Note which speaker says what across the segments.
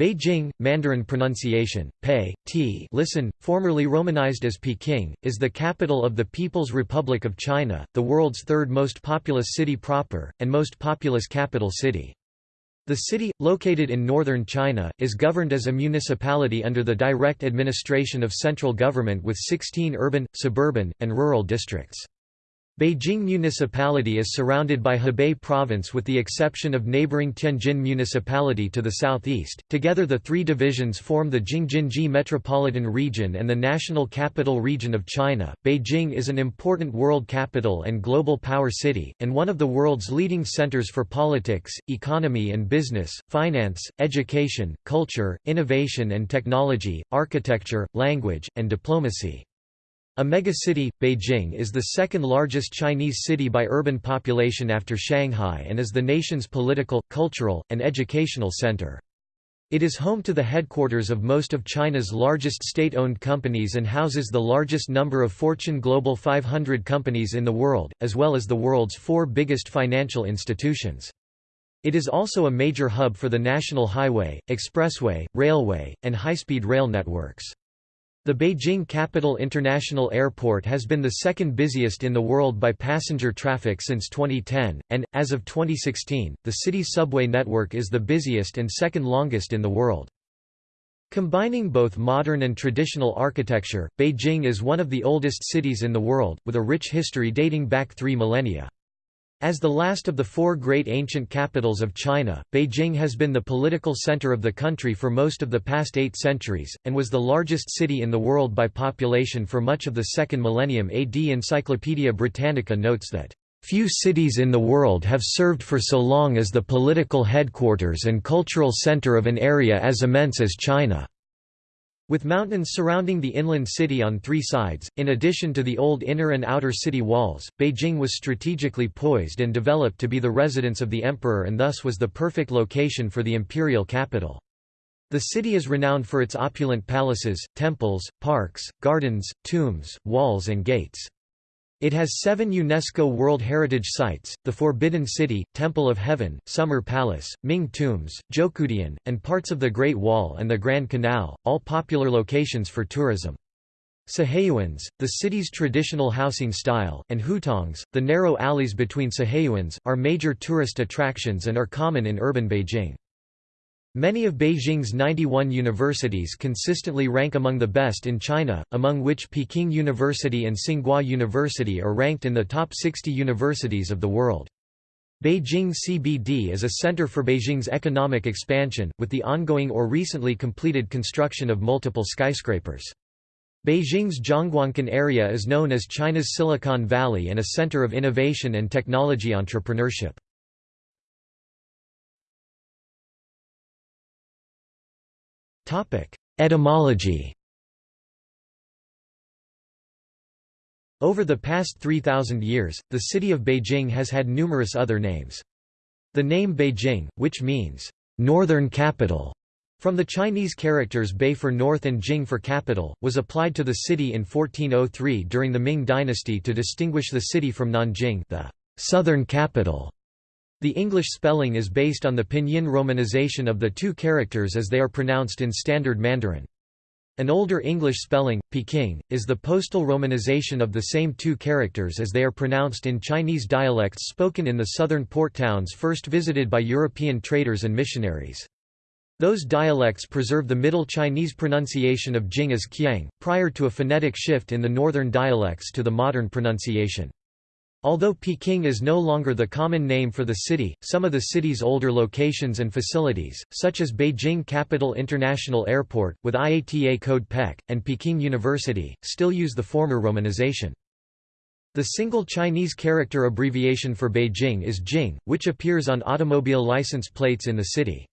Speaker 1: Beijing, Mandarin pronunciation, Pei, T listen, formerly romanized as Peking, is the capital of the People's Republic of China, the world's third most populous city proper, and most populous capital city. The city, located in northern China, is governed as a municipality under the direct administration of central government with 16 urban, suburban, and rural districts. Beijing Municipality is surrounded by Hebei Province with the exception of neighboring Tianjin Municipality to the southeast. Together the three divisions form the Jing-Jin-Ji Metropolitan Region and the National Capital Region of China. Beijing is an important world capital and global power city, and one of the world's leading centers for politics, economy and business, finance, education, culture, innovation and technology, architecture, language, and diplomacy. A megacity, Beijing is the second largest Chinese city by urban population after Shanghai and is the nation's political, cultural, and educational center. It is home to the headquarters of most of China's largest state-owned companies and houses the largest number of Fortune Global 500 companies in the world, as well as the world's four biggest financial institutions. It is also a major hub for the national highway, expressway, railway, and high-speed rail networks. The Beijing Capital International Airport has been the second busiest in the world by passenger traffic since 2010, and, as of 2016, the city's subway network is the busiest and second longest in the world. Combining both modern and traditional architecture, Beijing is one of the oldest cities in the world, with a rich history dating back three millennia. As the last of the four great ancient capitals of China, Beijing has been the political center of the country for most of the past eight centuries, and was the largest city in the world by population for much of the second millennium AD. Encyclopaedia Britannica notes that, "...few cities in the world have served for so long as the political headquarters and cultural center of an area as immense as China." With mountains surrounding the inland city on three sides, in addition to the old inner and outer city walls, Beijing was strategically poised and developed to be the residence of the emperor and thus was the perfect location for the imperial capital. The city is renowned for its opulent palaces, temples, parks, gardens, tombs, walls and gates. It has seven UNESCO World Heritage Sites, the Forbidden City, Temple of Heaven, Summer Palace, Ming Tombs, Zhoukoudian, and parts of the Great Wall and the Grand Canal, all popular locations for tourism. Siheyuans, the city's traditional housing style, and hutongs, the narrow alleys between Siheyuans, are major tourist attractions and are common in urban Beijing. Many of Beijing's 91 universities consistently rank among the best in China, among which Peking University and Tsinghua University are ranked in the top 60 universities of the world. Beijing CBD is a center for Beijing's economic expansion, with the ongoing or recently completed construction of multiple skyscrapers. Beijing's Zhongguancun area is known as China's Silicon Valley and a center of innovation and technology entrepreneurship. Etymology Over the past 3,000 years, the city of Beijing has had numerous other names. The name Beijing, which means, "'northern capital' from the Chinese characters Bei for north and Jing for capital, was applied to the city in 1403 during the Ming dynasty to distinguish the city from Nanjing the southern capital. The English spelling is based on the pinyin romanization of the two characters as they are pronounced in Standard Mandarin. An older English spelling, Peking, is the postal romanization of the same two characters as they are pronounced in Chinese dialects spoken in the southern port towns first visited by European traders and missionaries. Those dialects preserve the Middle Chinese pronunciation of Jing as Qiang, prior to a phonetic shift in the northern dialects to the modern pronunciation. Although Peking is no longer the common name for the city, some of the city's older locations and facilities, such as Beijing Capital International Airport, with IATA code PEC, and Peking University, still use the former romanization. The single Chinese character abbreviation for Beijing is Jing, which appears on automobile license plates in the city.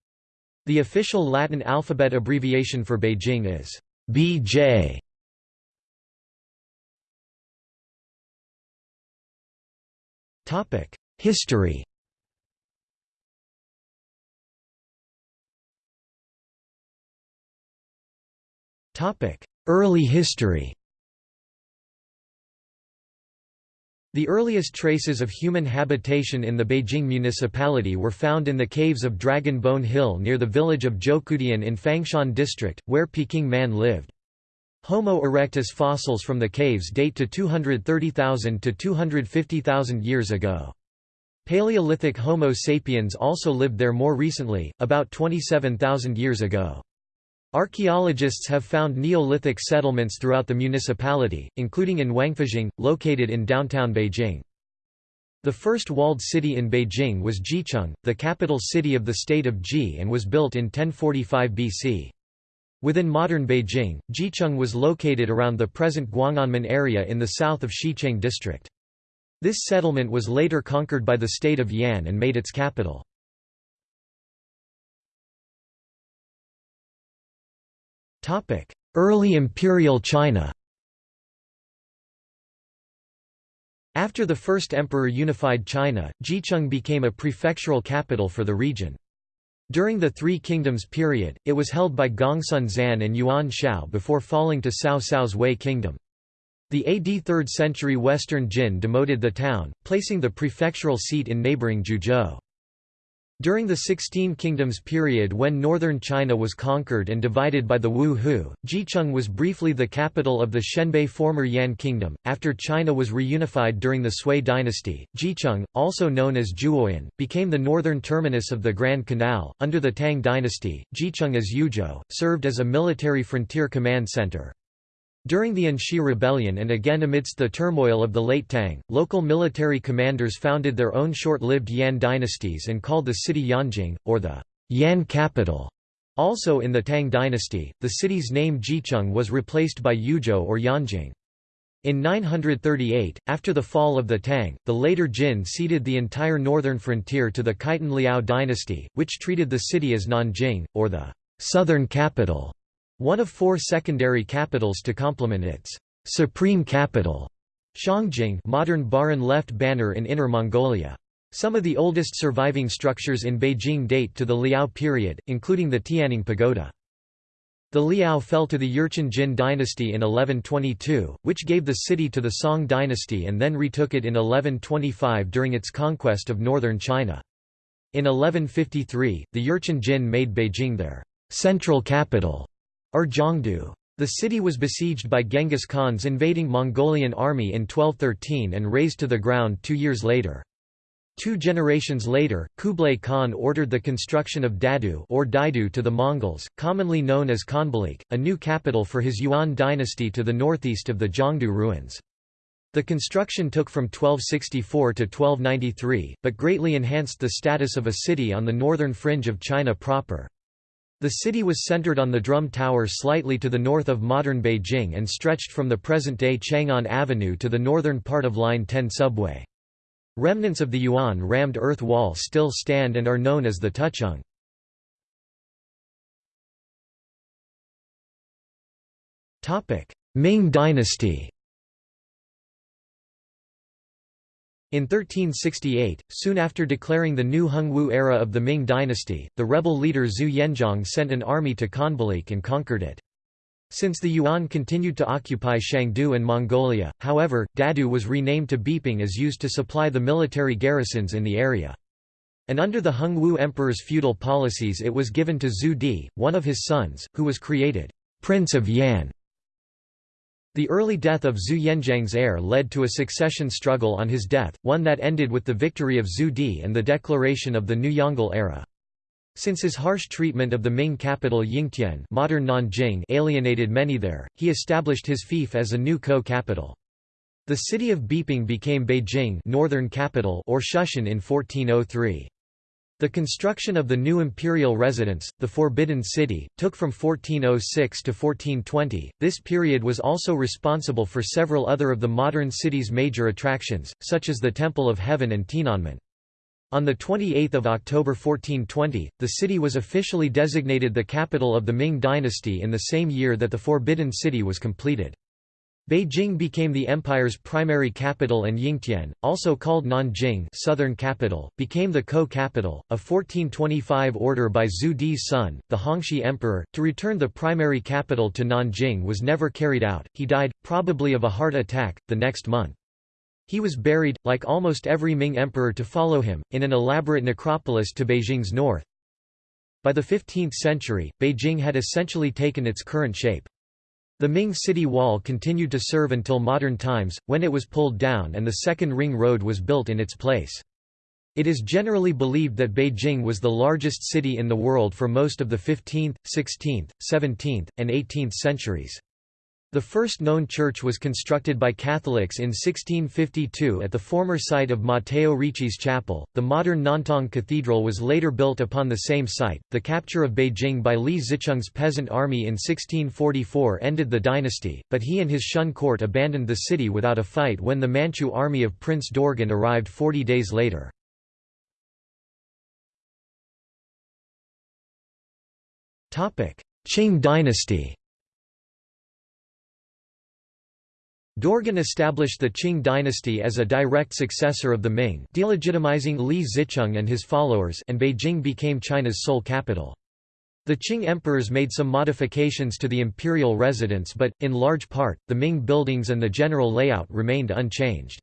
Speaker 1: The official Latin alphabet abbreviation for Beijing is BJ. History Early history The earliest traces of human habitation in the Beijing municipality were found in the caves of Dragon Bone Hill near the village of Zhoukoudian in Fangshan district, where Peking man lived. Homo erectus fossils from the caves date to 230,000 to 250,000 years ago. Paleolithic Homo sapiens also lived there more recently, about 27,000 years ago. Archaeologists have found Neolithic settlements throughout the municipality, including in Wangfujing, located in downtown Beijing. The first walled city in Beijing was Jicheng, the capital city of the state of Ji and was built in 1045 BC. Within modern Beijing, Jicheng was located around the present Guang'anmen area in the south of Xicheng district. This settlement was later conquered by the state of Yan and made its capital. Early Imperial China After the first emperor unified China, Jicheng became a prefectural capital for the region. During the Three Kingdoms period, it was held by Gongsun Zan and Yuan Shao before falling to Cao Cao's Wei kingdom. The AD 3rd century Western Jin demoted the town, placing the prefectural seat in neighboring Zhuozhou. During the Sixteen Kingdoms period when northern China was conquered and divided by the Wu Hu, Jicheng was briefly the capital of the Xianbei former Yan Kingdom. After China was reunified during the Sui dynasty, Jicheng, also known as Juoyan, became the northern terminus of the Grand Canal. Under the Tang dynasty, Jicheng as Youzhou, served as a military frontier command center. During the Anshi Rebellion and again amidst the turmoil of the late Tang, local military commanders founded their own short-lived Yan dynasties and called the city Yanjing, or the Yan capital. Also in the Tang dynasty, the city's name Jicheng was replaced by Youzhou or Yanjing. In 938, after the fall of the Tang, the later Jin ceded the entire northern frontier to the Khitan Liao dynasty, which treated the city as Nanjing, or the southern capital one of four secondary capitals to complement its supreme capital, Shangjing modern Baran left banner in Inner Mongolia. Some of the oldest surviving structures in Beijing date to the Liao period, including the Tianning Pagoda. The Liao fell to the Jurchen Jin dynasty in 1122, which gave the city to the Song dynasty and then retook it in 1125 during its conquest of northern China. In 1153, the Jurchen Jin made Beijing their central capital or Zhongdu. The city was besieged by Genghis Khan's invading Mongolian army in 1213 and razed to the ground two years later. Two generations later, Kublai Khan ordered the construction of Dadu or Daidu to the Mongols, commonly known as Khanbalik, a new capital for his Yuan dynasty to the northeast of the Zhongdu ruins. The construction took from 1264 to 1293, but greatly enhanced the status of a city on the northern fringe of China proper. The city was centered on the Drum Tower slightly to the north of modern Beijing and stretched from the present-day Chang'an Avenue to the northern part of Line 10 subway. Remnants of the Yuan rammed earth wall still stand and are known as the Tucheng. Ming dynasty In 1368, soon after declaring the new Hongwu era of the Ming dynasty, the rebel leader Zhu Yuanzhang sent an army to Khanbalik and conquered it. Since the Yuan continued to occupy Shangdu and Mongolia, however, Dadu was renamed to Beiping as used to supply the military garrisons in the area. And under the Hongwu emperor's feudal policies it was given to Zhu Di, one of his sons, who was created Prince of Yan. The early death of Zhu Yuanzhang's heir led to a succession struggle on his death, one that ended with the victory of Zhu Di and the declaration of the new Yongle era. Since his harsh treatment of the Ming capital Yingtian modern Nanjing alienated many there, he established his fief as a new co-capital. The city of Beiping became Beijing northern capital or Shuntian in 1403. The construction of the new imperial residence, the Forbidden City, took from 1406 to 1420. This period was also responsible for several other of the modern city's major attractions, such as the Temple of Heaven and Tiananmen. On 28 October 1420, the city was officially designated the capital of the Ming dynasty in the same year that the Forbidden City was completed. Beijing became the empire's primary capital and Yingtian, also called Nanjing southern capital, became the co-capital. A 1425 order by Zhu Di's son, the Hongxi emperor, to return the primary capital to Nanjing was never carried out, he died, probably of a heart attack, the next month. He was buried, like almost every Ming emperor to follow him, in an elaborate necropolis to Beijing's north. By the 15th century, Beijing had essentially taken its current shape. The Ming city wall continued to serve until modern times, when it was pulled down and the Second Ring Road was built in its place. It is generally believed that Beijing was the largest city in the world for most of the 15th, 16th, 17th, and 18th centuries. The first known church was constructed by Catholics in 1652 at the former site of Matteo Ricci's chapel. The modern Nantang Cathedral was later built upon the same site. The capture of Beijing by Li Zicheng's peasant army in 1644 ended the dynasty, but he and his Shun court abandoned the city without a fight when the Manchu army of Prince Dorgon arrived 40 days later. Qing dynasty Dorgon established the Qing dynasty as a direct successor of the Ming delegitimizing Li Zicheng and his followers and Beijing became China's sole capital. The Qing emperors made some modifications to the imperial residence but, in large part, the Ming buildings and the general layout remained unchanged.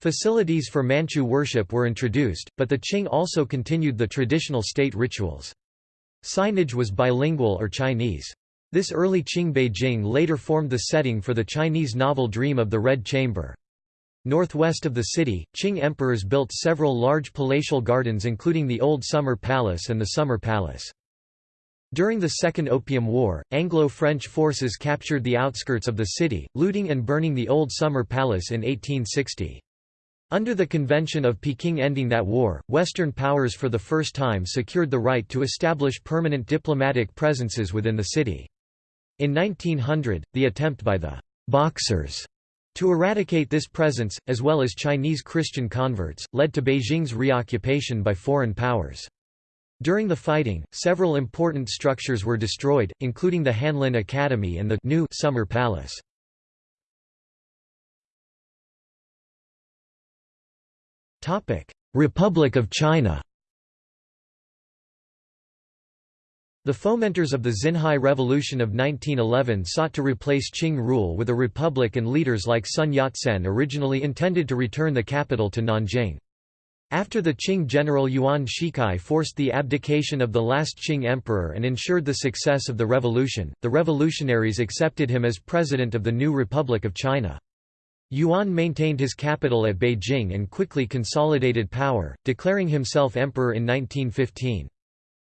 Speaker 1: Facilities for Manchu worship were introduced, but the Qing also continued the traditional state rituals. Signage was bilingual or Chinese. This early Qing Beijing later formed the setting for the Chinese novel Dream of the Red Chamber. Northwest of the city, Qing emperors built several large palatial gardens including the Old Summer Palace and the Summer Palace. During the Second Opium War, Anglo-French forces captured the outskirts of the city, looting and burning the Old Summer Palace in 1860. Under the Convention of Peking ending that war, Western powers for the first time secured the right to establish permanent diplomatic presences within the city. In 1900, the attempt by the «Boxers» to eradicate this presence, as well as Chinese Christian converts, led to Beijing's reoccupation by foreign powers. During the fighting, several important structures were destroyed, including the Hanlin Academy and the new Summer Palace. Republic of China The fomenters of the Xinhai Revolution of 1911 sought to replace Qing rule with a republic and leaders like Sun Yat-sen originally intended to return the capital to Nanjing. After the Qing general Yuan Shikai forced the abdication of the last Qing emperor and ensured the success of the revolution, the revolutionaries accepted him as president of the new Republic of China. Yuan maintained his capital at Beijing and quickly consolidated power, declaring himself emperor in 1915.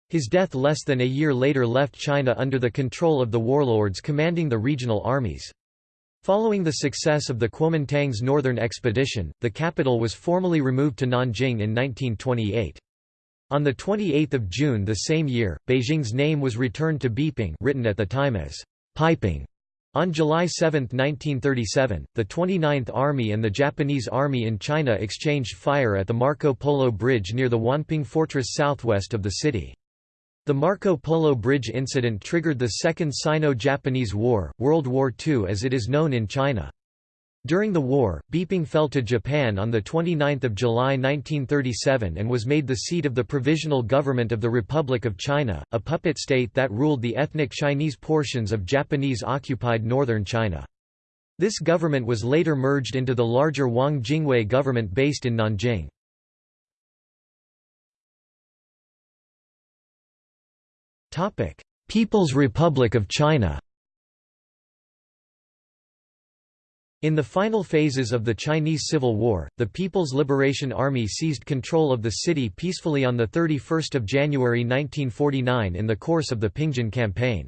Speaker 1: His death less than a year later left China under the control of the warlords commanding the regional armies. Following the success of the Kuomintang's northern expedition, the capital was formally removed to Nanjing in 1928. On 28 June the same year, Beijing's name was returned to Beiping written at the time as Peiping. On July 7, 1937, the 29th Army and the Japanese Army in China exchanged fire at the Marco Polo Bridge near the Wanping Fortress southwest of the city. The Marco Polo Bridge incident triggered the Second Sino-Japanese War, World War II as it is known in China. During the war, Beiping fell to Japan on 29 July 1937 and was made the seat of the Provisional Government of the Republic of China, a puppet state that ruled the ethnic Chinese portions of Japanese-occupied northern China. This government was later merged into the larger Wang Jingwei government based in Nanjing. People's Republic of China In the final phases of the Chinese Civil War, the People's Liberation Army seized control of the city peacefully on 31 January 1949 in the course of the Pingjin Campaign.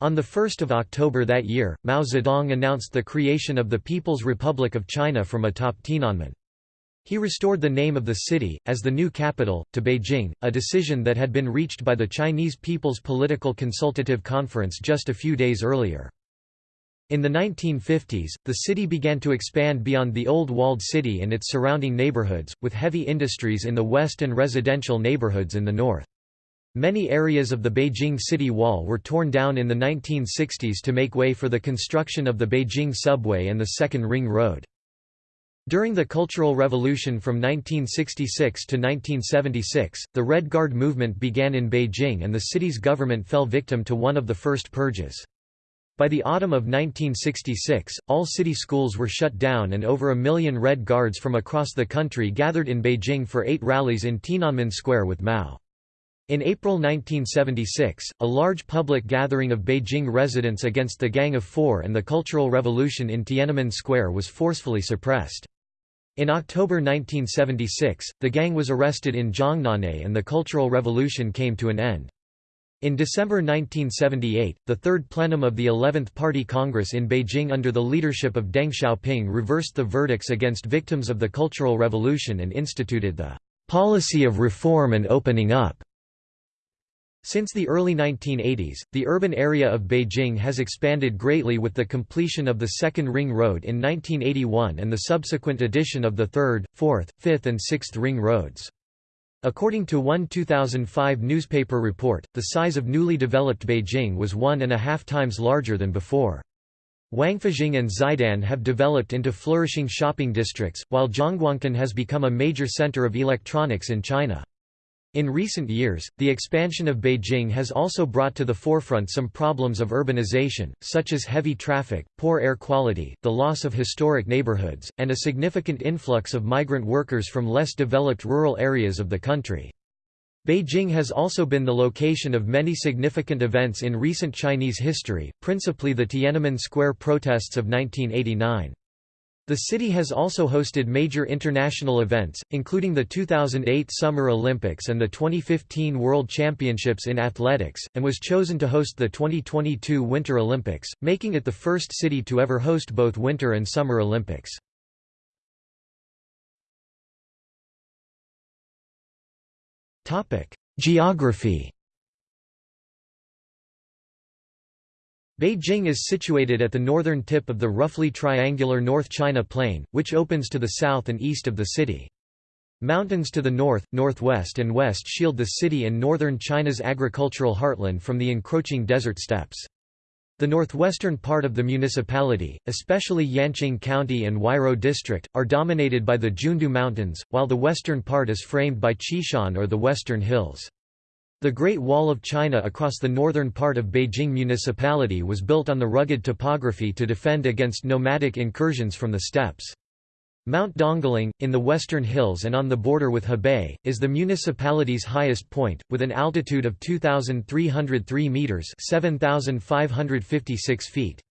Speaker 1: On 1 October that year, Mao Zedong announced the creation of the People's Republic of China from atop Tiananmen. He restored the name of the city, as the new capital, to Beijing, a decision that had been reached by the Chinese People's Political Consultative Conference just a few days earlier. In the 1950s, the city began to expand beyond the old walled city and its surrounding neighborhoods, with heavy industries in the west and residential neighborhoods in the north. Many areas of the Beijing city wall were torn down in the 1960s to make way for the construction of the Beijing subway and the Second Ring Road. During the Cultural Revolution from 1966 to 1976, the Red Guard movement began in Beijing and the city's government fell victim to one of the first purges. By the autumn of 1966, all city schools were shut down and over a million Red Guards from across the country gathered in Beijing for eight rallies in Tiananmen Square with Mao. In April 1976, a large public gathering of Beijing residents against the Gang of Four and the Cultural Revolution in Tiananmen Square was forcefully suppressed. In October 1976, the gang was arrested in Zhongnanhai and the Cultural Revolution came to an end. In December 1978, the Third Plenum of the 11th Party Congress in Beijing under the leadership of Deng Xiaoping reversed the verdicts against victims of the Cultural Revolution and instituted the "...policy of reform and opening up." Since the early 1980s, the urban area of Beijing has expanded greatly with the completion of the Second Ring Road in 1981 and the subsequent addition of the Third, Fourth, Fifth and Sixth Ring Roads. According to one 2005 newspaper report, the size of newly developed Beijing was one and a half times larger than before. Wangfujing and Xidan have developed into flourishing shopping districts, while Zhongguancun has become a major center of electronics in China. In recent years, the expansion of Beijing has also brought to the forefront some problems of urbanization, such as heavy traffic, poor air quality, the loss of historic neighborhoods, and a significant influx of migrant workers from less developed rural areas of the country. Beijing has also been the location of many significant events in recent Chinese history, principally the Tiananmen Square protests of 1989. The city has also hosted major international events, including the 2008 Summer Olympics and the 2015 World Championships in Athletics, and was chosen to host the 2022 Winter Olympics, making it the first city to ever host both Winter and Summer Olympics. Geography Beijing is situated at the northern tip of the roughly triangular North China Plain, which opens to the south and east of the city. Mountains to the north, northwest and west shield the city and northern China's agricultural heartland from the encroaching desert steppes. The northwestern part of the municipality, especially Yanqing County and Huairou District, are dominated by the Jundu Mountains, while the western part is framed by Xishan or the Western Hills. The Great Wall of China across the northern part of Beijing municipality was built on the rugged topography to defend against nomadic incursions from the steppes. Mount Dongling, in the western hills and on the border with Hebei, is the municipality's highest point, with an altitude of 2,303 metres 7,556 feet.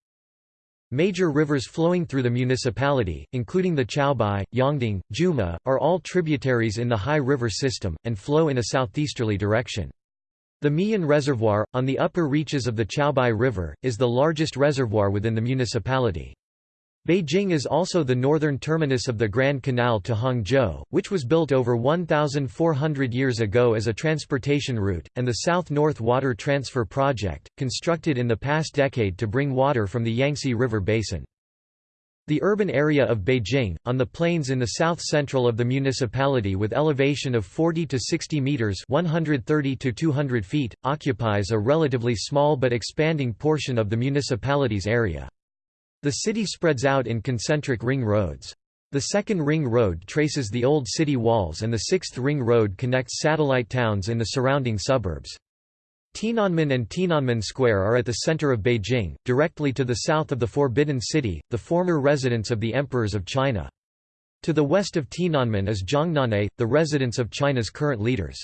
Speaker 1: Major rivers flowing through the municipality, including the Chaobai, Yongding, Juma, are all tributaries in the Hai River system, and flow in a southeasterly direction. The Miyun Reservoir, on the upper reaches of the Chaobai River, is the largest reservoir within the municipality. Beijing is also the northern terminus of the Grand Canal to Hangzhou, which was built over 1,400 years ago as a transportation route, and the South-North Water Transfer Project, constructed in the past decade to bring water from the Yangtze River basin. The urban area of Beijing, on the plains in the south-central of the municipality with elevation of 40 to 60 meters (130 to 200 feet), occupies a relatively small but expanding portion of the municipality's area. The city spreads out in concentric ring roads. The second ring road traces the old city walls and the sixth ring road connects satellite towns in the surrounding suburbs. Tiananmen and Tiananmen Square are at the center of Beijing, directly to the south of the Forbidden City, the former residence of the emperors of China. To the west of Tiananmen is Zhongnanhai, the residence of China's current leaders.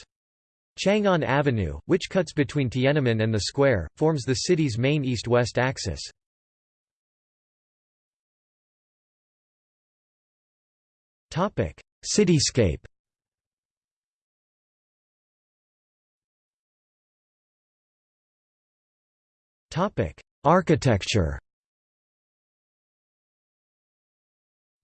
Speaker 1: Chang'an Avenue, which cuts between Tiananmen and the square, forms the city's main east-west axis. Cityscape Architecture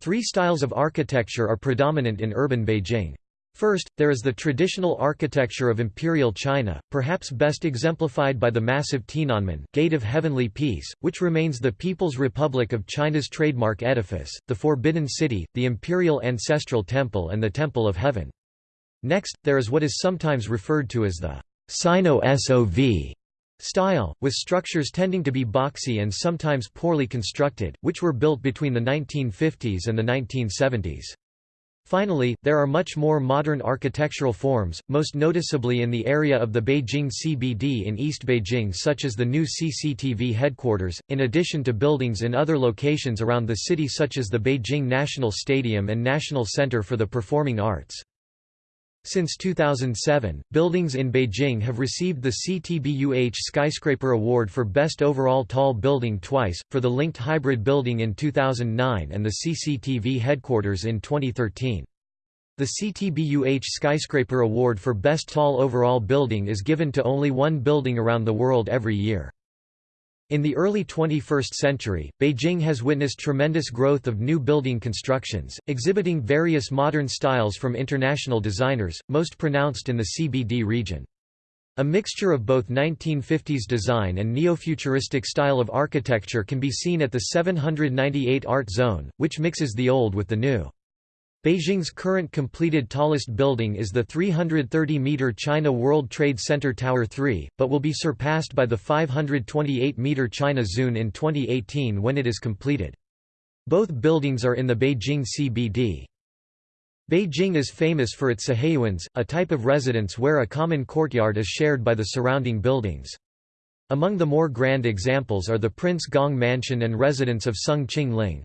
Speaker 1: Three styles of architecture are predominant in urban Beijing. First, there is the traditional architecture of Imperial China, perhaps best exemplified by the massive Tiananmen Gate of Heavenly Peace, which remains the People's Republic of China's trademark edifice, the Forbidden City, the Imperial Ancestral Temple and the Temple of Heaven. Next, there is what is sometimes referred to as the Sino-SOV style, with structures tending to be boxy and sometimes poorly constructed, which were built between the 1950s and the 1970s. Finally, there are much more modern architectural forms, most noticeably in the area of the Beijing CBD in East Beijing such as the new CCTV headquarters, in addition to buildings in other locations around the city such as the Beijing National Stadium and National Center for the Performing Arts. Since 2007, buildings in Beijing have received the CTBUH Skyscraper Award for Best Overall Tall Building twice, for the Linked Hybrid Building in 2009 and the CCTV headquarters in 2013. The CTBUH Skyscraper Award for Best Tall Overall Building is given to only one building around the world every year. In the early 21st century, Beijing has witnessed tremendous growth of new building constructions, exhibiting various modern styles from international designers, most pronounced in the CBD region. A mixture of both 1950s design and neo-futuristic style of architecture can be seen at the 798 Art Zone, which mixes the old with the new. Beijing's current completed tallest building is the 330-meter China World Trade Center Tower 3, but will be surpassed by the 528-meter China Zun in 2018 when it is completed. Both buildings are in the Beijing CBD. Beijing is famous for its siheyuans, a type of residence where a common courtyard is shared by the surrounding buildings. Among the more grand examples are the Prince Gong Mansion and residence of Soong Ching Ling.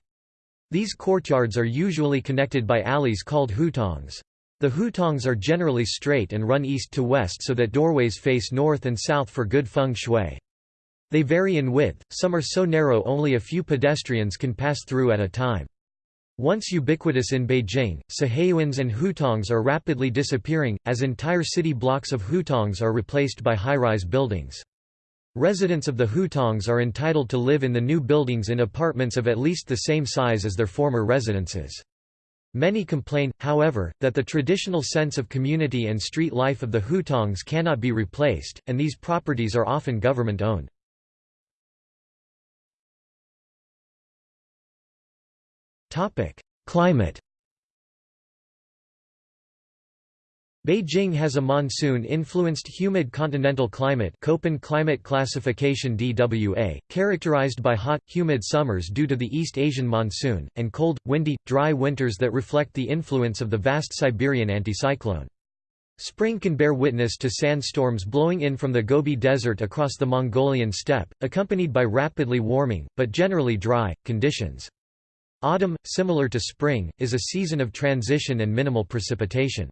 Speaker 1: These courtyards are usually connected by alleys called hutongs. The hutongs are generally straight and run east to west so that doorways face north and south for good feng shui. They vary in width, some are so narrow only a few pedestrians can pass through at a time. Once ubiquitous in Beijing, siheyuans and hutongs are rapidly disappearing, as entire city blocks of hutongs are replaced by high-rise buildings. Residents of the Hutongs are entitled to live in the new buildings in apartments of at least the same size as their former residences. Many complain, however, that the traditional sense of community and street life of the Hutongs cannot be replaced, and these properties are often government-owned. Climate Beijing has a monsoon-influenced humid continental climate Köppen climate classification DWA, characterized by hot, humid summers due to the East Asian monsoon, and cold, windy, dry winters that reflect the influence of the vast Siberian anticyclone. Spring can bear witness to sandstorms blowing in from the Gobi Desert across the Mongolian steppe, accompanied by rapidly warming, but generally dry, conditions. Autumn, similar to spring, is a season of transition and minimal precipitation.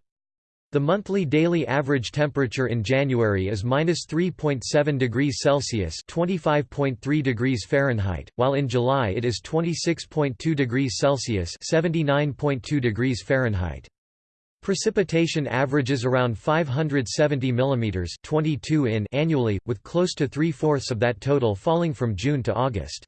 Speaker 1: The monthly daily average temperature in January is minus 3.7 degrees Celsius (25.3 degrees Fahrenheit), while in July it is 26.2 degrees Celsius (79.2 degrees Fahrenheit). Precipitation averages around 570 mm 22 in annually, with close to three-fourths of that total falling from June to August.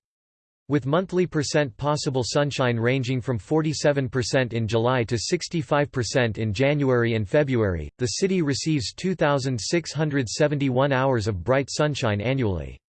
Speaker 1: With monthly percent possible sunshine ranging from 47% in July to 65% in January and February, the city receives 2,671 hours of bright sunshine annually.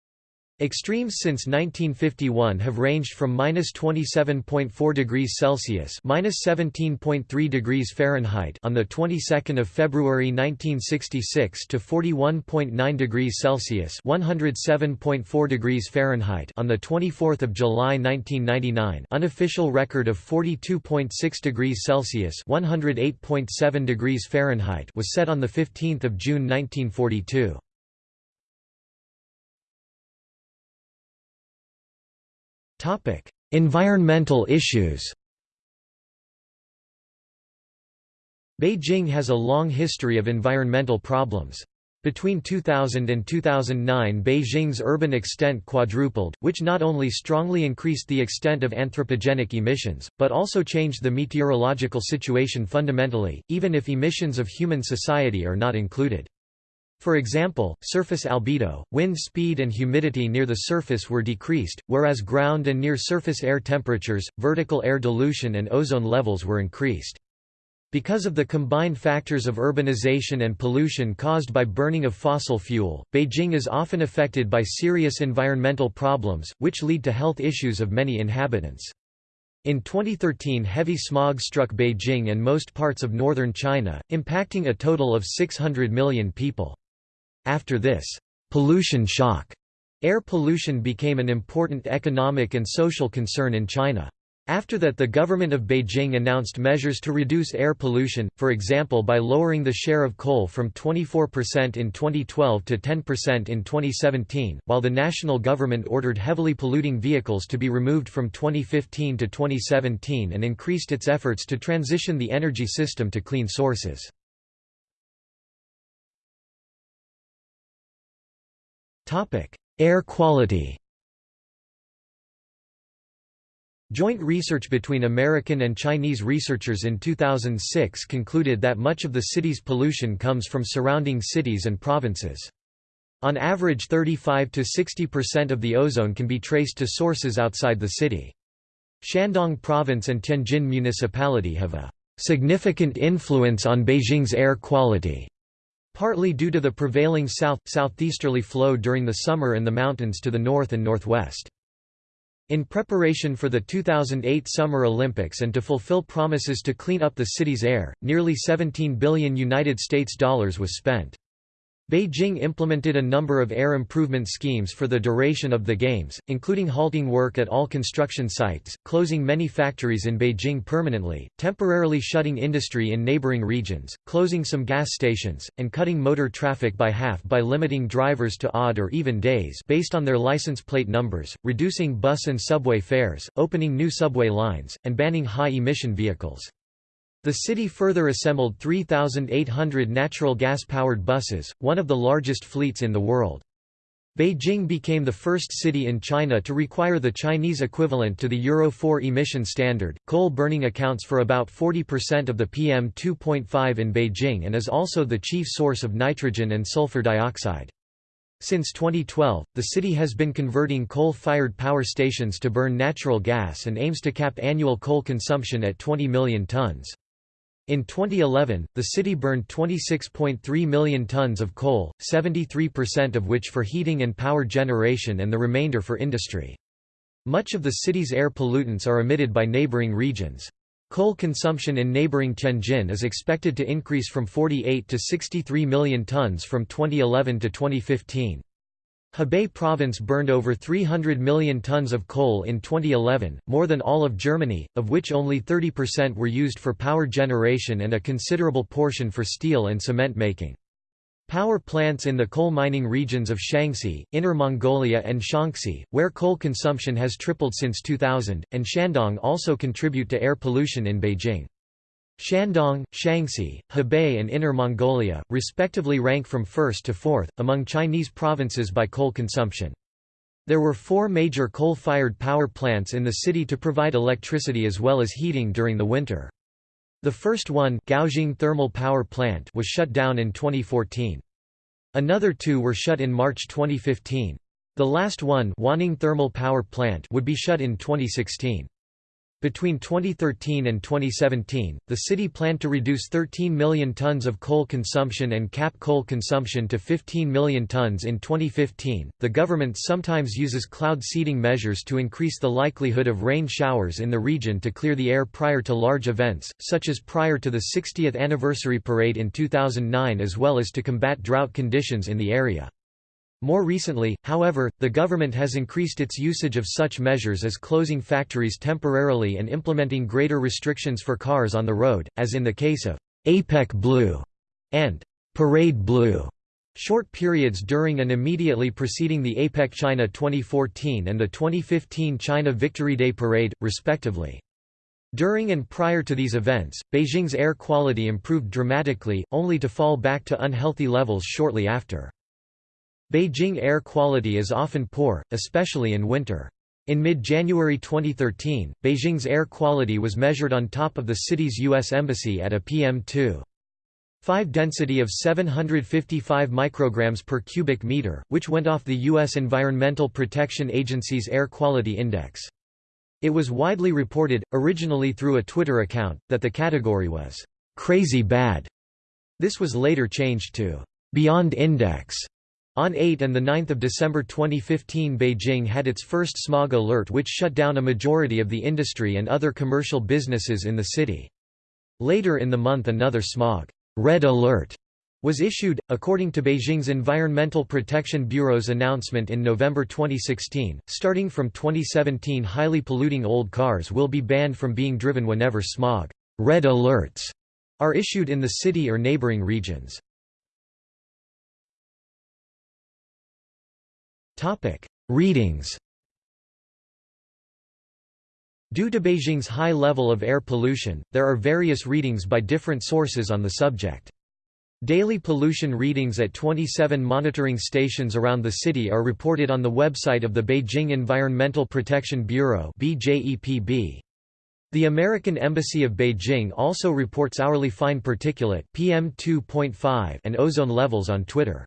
Speaker 1: Extremes since 1951 have ranged from minus 27.4 degrees Celsius minus 17.3 degrees Fahrenheit on the 22nd of February 1966 to 41.9 degrees Celsius 107.4 degrees Fahrenheit on the 24th of July 1999. Unofficial record of 42.6 degrees Celsius 108.7 degrees Fahrenheit was set on the 15th of June 1942. Topic: Environmental issues. Beijing has a long history of environmental problems. Between 2000 and 2009 Beijing's urban extent quadrupled, which not only strongly increased the extent of anthropogenic emissions, but also changed the meteorological situation fundamentally, even if emissions of human society are not included. For example, surface albedo, wind speed and humidity near the surface were decreased, whereas ground and near-surface air temperatures, vertical air dilution and ozone levels were increased. Because of the combined factors of urbanization and pollution caused by burning of fossil fuel, Beijing is often affected by serious environmental problems, which lead to health issues of many inhabitants. In 2013 heavy smog struck Beijing and most parts of northern China, impacting a total of 600 million people. After this pollution shock, air pollution became an important economic and social concern in China. After that the government of Beijing announced measures to reduce air pollution, for example by lowering the share of coal from 24% in 2012 to 10% in 2017, while the national government ordered heavily polluting vehicles to be removed from 2015 to 2017 and increased its efforts to transition the energy system to clean sources. Air quality Joint research between American and Chinese researchers in 2006 concluded that much of the city's pollution comes from surrounding cities and provinces. On average 35 to 60% of the ozone can be traced to sources outside the city. Shandong Province and Tianjin Municipality have a significant influence on Beijing's air quality, partly due to the prevailing south-southeasterly flow during the summer and the mountains to the north and northwest. In preparation for the 2008 Summer Olympics and to fulfill promises to clean up the city's air, nearly 17 billion United States dollars was spent. Beijing implemented a number of air improvement schemes for the duration of the Games, including halting work at all construction sites, closing many factories in Beijing permanently, temporarily shutting industry in neighboring regions, closing some gas stations, and cutting motor traffic by half by limiting drivers to odd or even days based on their license plate numbers, reducing bus and subway fares, opening new subway lines, and banning high-emission vehicles. The city further assembled 3,800 natural gas-powered buses, one of the largest fleets in the world. Beijing became the first city in China to require the Chinese equivalent to the Euro 4 emission standard. Coal burning accounts for about 40% of the PM 2.5 in Beijing and is also the chief source of nitrogen and sulfur dioxide. Since 2012, the city has been converting coal-fired power stations to burn natural gas and aims to cap annual coal consumption at 20 million tons. In 2011, the city burned 26.3 million tons of coal, 73% of which for heating and power generation and the remainder for industry. Much of the city's air pollutants are emitted by neighboring regions. Coal consumption in neighboring Tianjin is expected to increase from 48 to 63 million tons from 2011 to 2015. Hebei province burned over 300 million tons of coal in 2011, more than all of Germany, of which only 30% were used for power generation and a considerable portion for steel and cement making. Power plants in the coal mining regions of Shanxi, Inner Mongolia and Shaanxi, where coal consumption has tripled since 2000, and Shandong also contribute to air pollution in Beijing. Shandong, Shaanxi, Hebei and Inner Mongolia, respectively rank from first to fourth, among Chinese provinces by coal consumption. There were four major coal-fired power plants in the city to provide electricity as well as heating during the winter. The first one Gaojing Thermal Power Plant was shut down in 2014. Another two were shut in March 2015. The last one Wanning Thermal Power Plant would be shut in 2016. Between 2013 and 2017, the city planned to reduce 13 million tons of coal consumption and cap coal consumption to 15 million tons in 2015. The government sometimes uses cloud seeding measures to increase the likelihood of rain showers in the region to clear the air prior to large events, such as prior to the 60th anniversary parade in 2009 as well as to combat drought conditions in the area. More recently, however, the government has increased its usage of such measures as closing factories temporarily and implementing greater restrictions for cars on the road, as in the case of APEC Blue and Parade Blue. Short periods during and immediately preceding the APEC China 2014 and the 2015 China Victory Day Parade, respectively. During and prior to these events, Beijing's air quality improved dramatically, only to fall back to unhealthy levels shortly after. Beijing air quality is often poor, especially in winter. In mid-January 2013, Beijing's air quality was measured on top of the city's U.S. Embassy at a PM2. 5 density of 755 micrograms per cubic meter, which went off the U.S. Environmental Protection Agency's Air Quality Index. It was widely reported, originally through a Twitter account, that the category was «crazy bad». This was later changed to «beyond index» On 8 and 9 December 2015 Beijing had its first smog alert which shut down a majority of the industry and other commercial businesses in the city. Later in the month another smog red alert was issued, according to Beijing's Environmental Protection Bureau's announcement in November 2016. Starting from 2017, highly polluting old cars will be banned from being driven whenever smog red alerts are issued in the city or neighboring regions. Topic: Readings. Due to Beijing's high level of air pollution, there are various readings by different sources on the subject. Daily pollution readings at 27 monitoring stations around the city are reported on the website of the Beijing Environmental Protection Bureau The American Embassy of Beijing also reports hourly fine particulate PM2.5 and ozone levels on Twitter.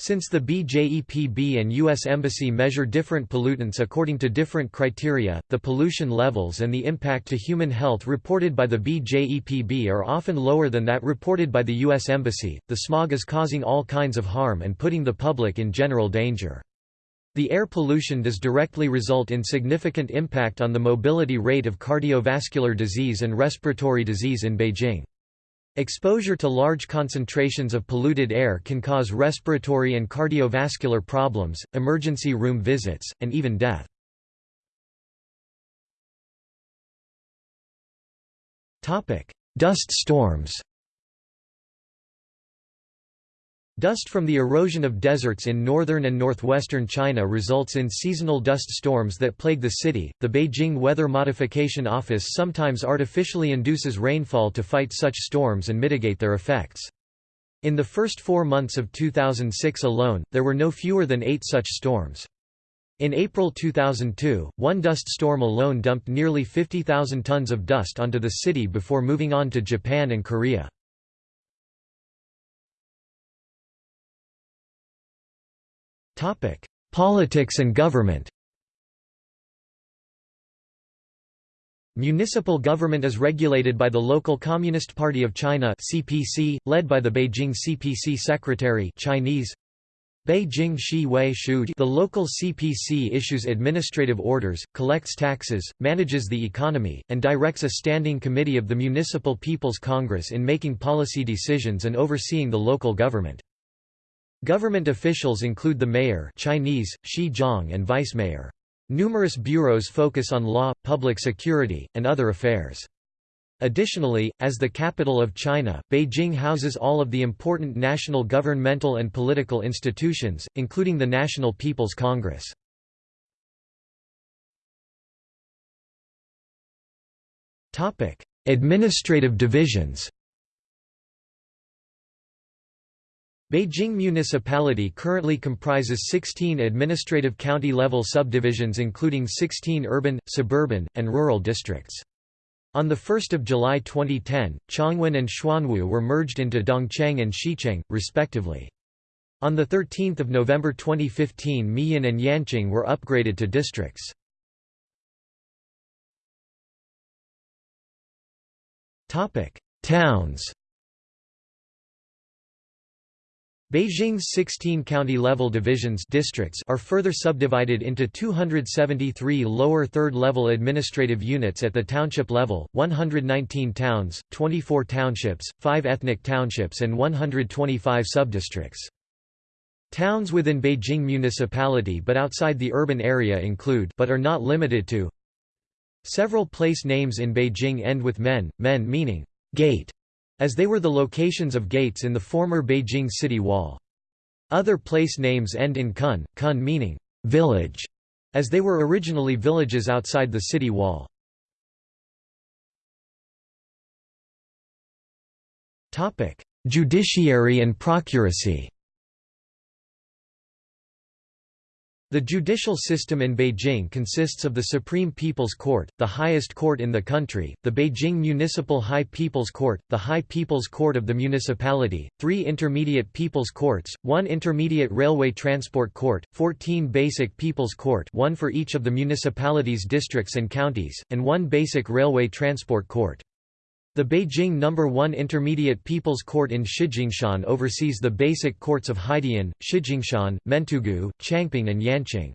Speaker 1: Since the BJEPB and U.S. Embassy measure different pollutants according to different criteria, the pollution levels and the impact to human health reported by the BJEPB are often lower than that reported by the U.S. Embassy. The smog is causing all kinds of harm and putting the public in general danger. The air pollution does directly result in significant impact on the mobility rate of cardiovascular disease and respiratory disease in Beijing. Exposure to large concentrations of polluted air can cause respiratory and cardiovascular problems, emergency room visits, and even death. Dust storms Dust from the erosion of deserts in northern and northwestern China results in seasonal dust storms that plague the city. The Beijing Weather Modification Office sometimes artificially induces rainfall to fight such storms and mitigate their effects. In the first four months of 2006 alone, there were no fewer than eight such storms. In April 2002, one dust storm alone dumped nearly 50,000 tons of dust onto the city before moving on to Japan and Korea. Topic: Politics and government. Municipal government is regulated by the local Communist Party of China (CPC), led by the Beijing CPC Secretary (Chinese: Beijing Shi Wei Shu). The local CPC issues administrative orders, collects taxes, manages the economy, and directs a standing committee of the Municipal People's Congress in making policy decisions and overseeing the local government. Government officials include the mayor Chinese, Zhang and vice-mayor. Numerous bureaus focus on law, public security, and other affairs. Additionally, as the capital of China, Beijing houses all of the important national governmental and political institutions, including the National People's Congress. Administrative divisions Beijing Municipality currently comprises 16 administrative county-level subdivisions including 16 urban, suburban, and rural districts. On 1 July 2010, Chongwen and Xuanwu were merged into Dongcheng and Xicheng, respectively. On 13 November 2015 Miyun and Yanqing were upgraded to districts. Towns Beijing's 16 county-level divisions districts are further subdivided into 273 lower third-level administrative units at the township level, 119 towns, 24 townships, 5 ethnic townships and 125 subdistricts. Towns within Beijing municipality but outside the urban area include but are not limited to Several place names in Beijing end with men, men meaning gate as they were the locations of gates in the former Beijing city wall. Other place names end in kun, kun meaning village, as they were originally villages outside the city wall. Judiciary and procuracy The judicial system in Beijing consists of the Supreme People's Court, the highest court in the country, the Beijing Municipal High People's Court, the High People's Court of the municipality, three intermediate People's Courts, one intermediate Railway Transport Court, 14 basic People's Court one for each of the municipality's districts and counties, and one basic Railway Transport Court. The Beijing No. 1 Intermediate People's Court in Shijingshan oversees the basic courts of Haidian, Shijingshan, Mentougou, Changping and Yanqing.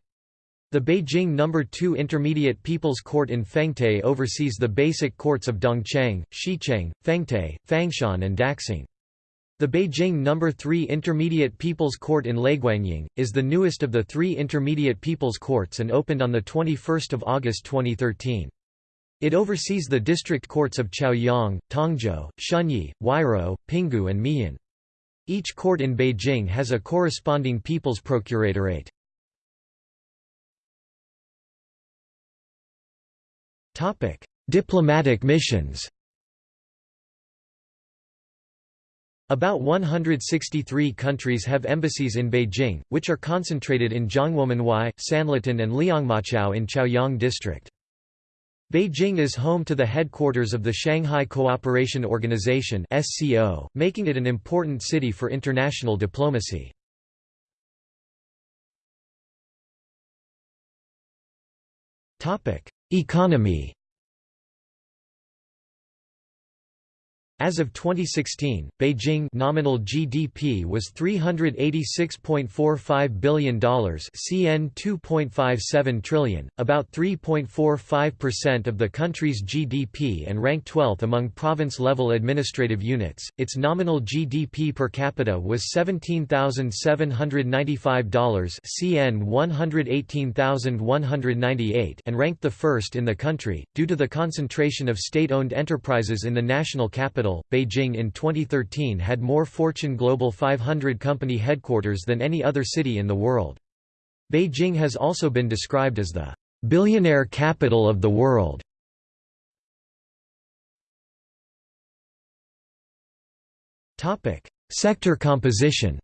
Speaker 1: The Beijing No. 2 Intermediate People's Court in Fengtai oversees the basic courts of Dongcheng, Xicheng, Fengtai, Fangshan and Daxing. The Beijing No. 3 Intermediate People's Court in Laiguangying, is the newest of the three Intermediate People's Courts and opened on 21 August 2013. It oversees the district courts of Chaoyang, Tongzhou, Shunyi, Huairou, Pinggu and Miyun. Each court in Beijing has a corresponding People's Procuratorate. Diplomatic missions About 163 countries have embassies in Beijing, which are concentrated in Jianguomenwai, Sanlitun and Liangmaqiao in Chaoyang District. Beijing is home to the headquarters of the Shanghai Cooperation Organization (SCO), making it an important city for international diplomacy. Topic: Economy As of 2016, Beijing nominal GDP was $386.45 billion CN 2.57 trillion, about 3.45% of the country's GDP and ranked 12th among province-level administrative units. Its nominal GDP per capita was $17,795 CN 118,198 and ranked the first in the country, due to the concentration of state-owned enterprises in the national capital Beijing in 2013 had more Fortune Global 500 company headquarters than any other city in the world. Beijing has also been described as the billionaire capital of the world. Topic: Sector composition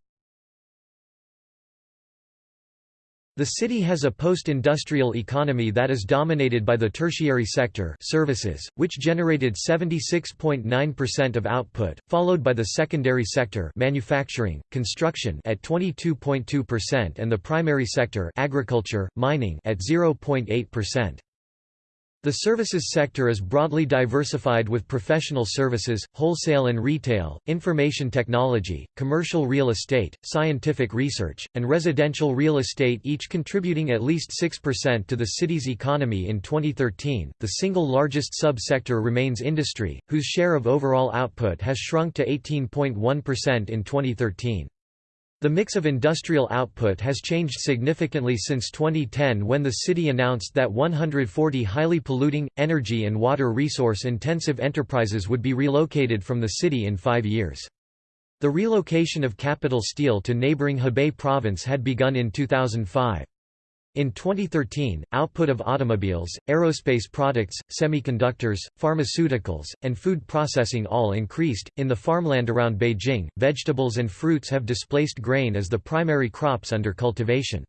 Speaker 1: The city has a post-industrial economy that is dominated by the tertiary sector services, which generated 76.9% of output, followed by the secondary sector manufacturing, construction at 22.2% and the primary sector agriculture, mining at 0.8%. The services sector is broadly diversified with professional services, wholesale and retail, information technology, commercial real estate, scientific research, and residential real estate each contributing at least 6% to the city's economy in 2013. The single largest sub-sector remains industry, whose share of overall output has shrunk to 18.1% in 2013. The mix of industrial output has changed significantly since 2010 when the city announced that 140 highly polluting, energy and water resource-intensive enterprises would be relocated from the city in five years. The relocation of Capital Steel to neighboring Hebei province had begun in 2005. In 2013, output of automobiles, aerospace products, semiconductors, pharmaceuticals, and food processing all increased. In the farmland around Beijing, vegetables and fruits have displaced grain as the primary crops under cultivation.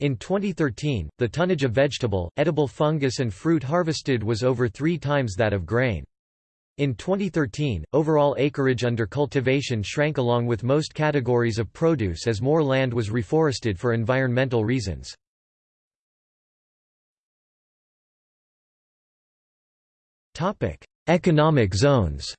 Speaker 1: In 2013, the tonnage of vegetable, edible fungus and fruit harvested was over three times that of grain. In 2013, overall acreage under cultivation shrank along with most categories of produce as more land was reforested for environmental reasons. Economic zones.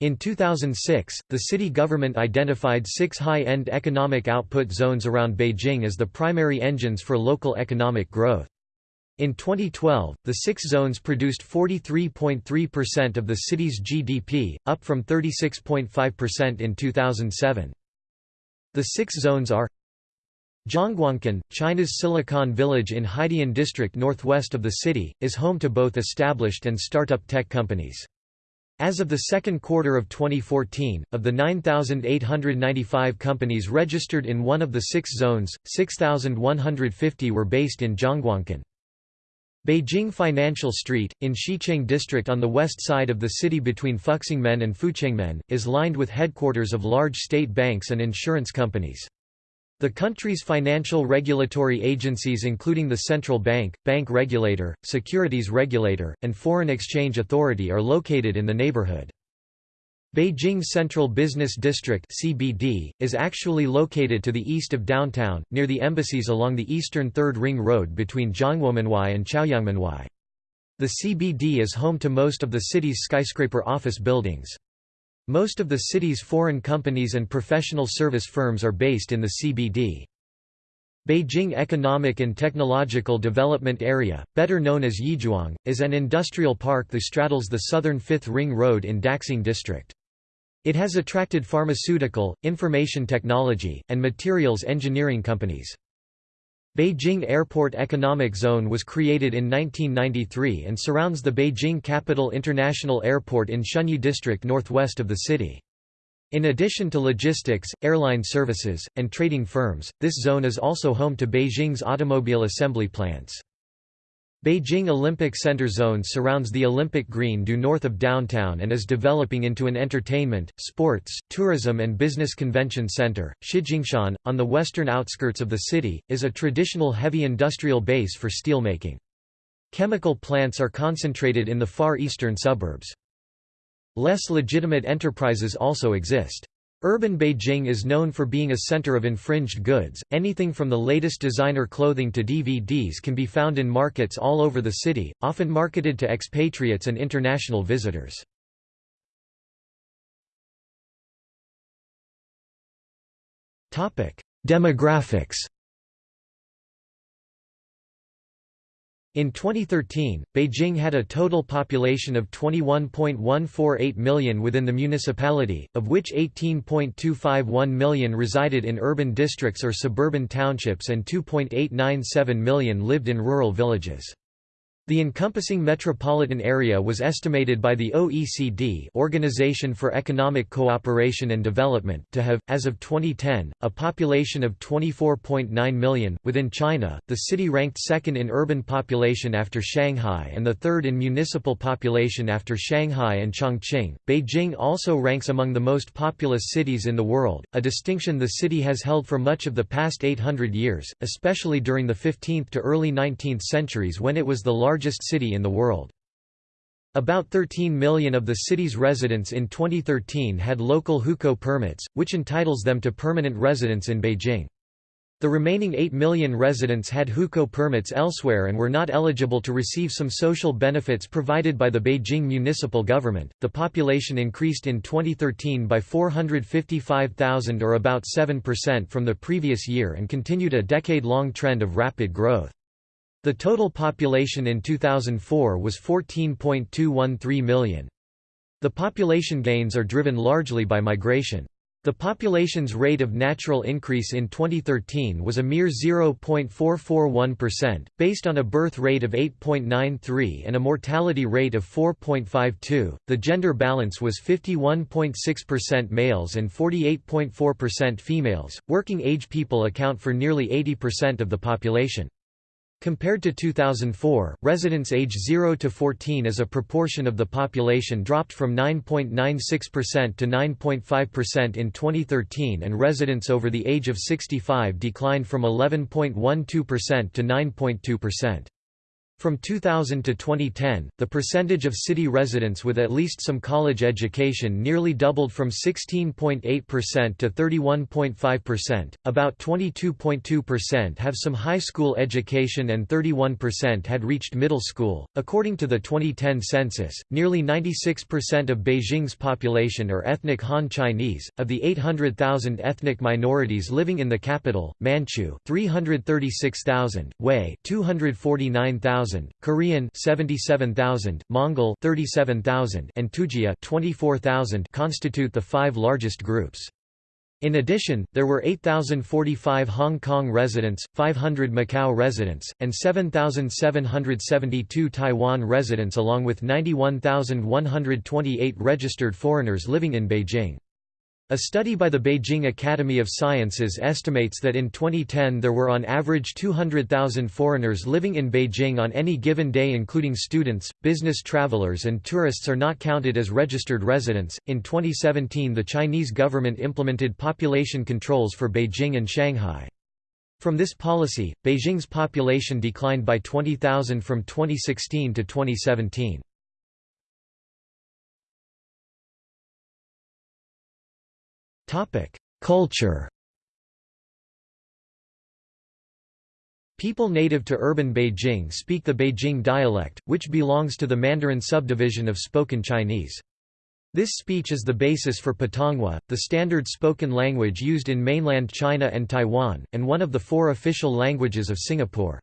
Speaker 1: In 2006, the city government identified six high-end economic output zones around Beijing as the primary engines for local economic growth. In 2012, the six zones produced 43.3% of the city's GDP, up from 36.5% in 2007. The six zones are Zhongguancun, China's Silicon Village in Haidian district northwest of the city, is home to both established and startup tech companies. As of the second quarter of 2014, of the 9,895 companies registered in one of the six zones, 6,150 were based in Zhongguancun. Beijing Financial Street, in Xicheng district on the west side of the city between Fuxingmen and Fuchengmen, is lined with headquarters of large state banks and insurance companies. The country's financial regulatory agencies including the Central Bank, Bank Regulator, Securities Regulator, and Foreign Exchange Authority are located in the neighborhood. Beijing Central Business District (CBD) is actually located to the east of downtown, near the embassies along the eastern Third Ring Road between Jianguomenwai and Chaoyangmenwai. The CBD is home to most of the city's skyscraper office buildings. Most of the city's foreign companies and professional service firms are based in the CBD. Beijing Economic and Technological Development Area, better known as Yizhuang, is an industrial park that straddles the southern Fifth Ring Road in Daxing District. It has attracted pharmaceutical, information technology, and materials engineering companies. Beijing Airport Economic Zone was created in 1993 and surrounds the Beijing Capital International Airport in Shunyi District northwest of the city. In addition to logistics, airline services, and trading firms, this zone is also home to Beijing's automobile assembly plants. Beijing Olympic Center Zone surrounds the Olympic Green due north of downtown and is developing into an entertainment, sports, tourism and business convention center. Shijingshan, on the western outskirts of the city, is a traditional heavy industrial base for steelmaking. Chemical plants are concentrated in the far eastern suburbs. Less legitimate enterprises also exist. Urban Beijing is known for being a center of infringed goods. Anything from the latest designer clothing to DVDs can be found in markets all over the city, often marketed to expatriates and international visitors. Topic: Demographics In 2013, Beijing had a total population of 21.148 million within the municipality, of which 18.251 million resided in urban districts or suburban townships and 2.897 million lived in rural villages. The encompassing metropolitan area was estimated by the OECD Organization for Economic Cooperation and Development to have, as of 2010, a population of 24.9 million. Within China, the city ranked second in urban population after Shanghai and the third in municipal population after Shanghai and Chongqing. Beijing also ranks among the most populous cities in the world, a distinction the city has held for much of the past 800 years, especially during the 15th to early 19th centuries when it was the largest largest city in the world. About 13 million of the city's residents in 2013 had local hukou permits, which entitles them to permanent residence in Beijing. The remaining 8 million residents had hukou permits elsewhere and were not eligible to receive some social benefits provided by the Beijing municipal government. The population increased in 2013 by 455,000 or about 7% from the previous year and continued a decade long trend of rapid growth. The total population in 2004 was 14.213 million. The population gains are driven largely by migration. The population's rate of natural increase in 2013 was a mere 0.441%, based on a birth rate of 8.93 and a mortality rate of 4.52. The gender balance was 51.6% males and 48.4% females. Working age people account for nearly 80% of the population. Compared to 2004, residents age 0 to 14 as a proportion of the population dropped from 9.96% to 9.5% in 2013 and residents over the age of 65 declined from 11.12% to 9.2%. From 2000 to 2010, the percentage of city residents with at least some college education nearly doubled from 16.8% to 31.5%. About 22.2% have some high school education and 31% had reached middle school. According to the 2010 census, nearly 96% of Beijing's population are ethnic Han Chinese. Of the 800,000 ethnic minorities living in the capital, Manchu 336,000, Hui 249,000 Korean 77,000, Mongol 37,000 and Tujia 24,000 constitute the five largest groups. In addition, there were 8,045 Hong Kong residents, 500 Macau residents, and 7,772 Taiwan residents along with 91,128 registered foreigners living in Beijing. A study by the Beijing Academy of Sciences estimates that in 2010 there were on average 200,000 foreigners living in Beijing on any given day, including students, business travelers, and tourists are not counted as registered residents. In 2017, the Chinese government implemented population controls for Beijing and Shanghai. From this policy, Beijing's population declined by 20,000 from 2016 to 2017. Culture People native to urban Beijing speak the Beijing dialect, which belongs to the Mandarin subdivision of spoken Chinese. This speech is the basis for Putonghua, the standard spoken language used in mainland China and Taiwan, and one of the four official languages of Singapore.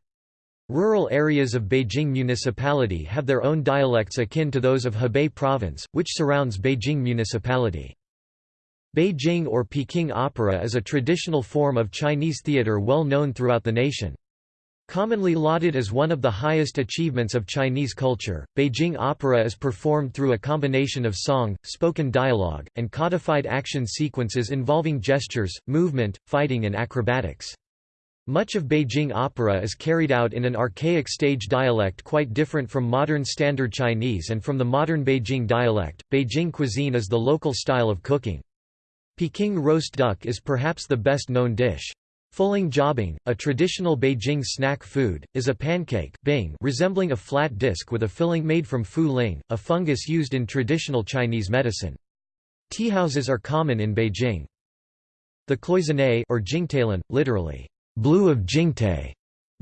Speaker 1: Rural areas of Beijing Municipality have their own dialects akin to those of Hebei Province, which surrounds Beijing Municipality. Beijing or Peking opera is a traditional form of Chinese theater well known throughout the nation. Commonly lauded as one of the highest achievements of Chinese culture, Beijing opera is performed through a combination of song, spoken dialogue, and codified action sequences involving gestures, movement, fighting and acrobatics. Much of Beijing opera is carried out in an archaic stage dialect quite different from modern Standard Chinese and from the modern Beijing dialect. Beijing cuisine is the local style of cooking. Peking roast duck is perhaps the best known dish. Fuling jiabing, a traditional Beijing snack food, is a pancake bing resembling a flat disc with a filling made from fu ling, a fungus used in traditional Chinese medicine. Teahouses are common in Beijing. The cloisonne or jingtailan, literally, blue of Jingtai,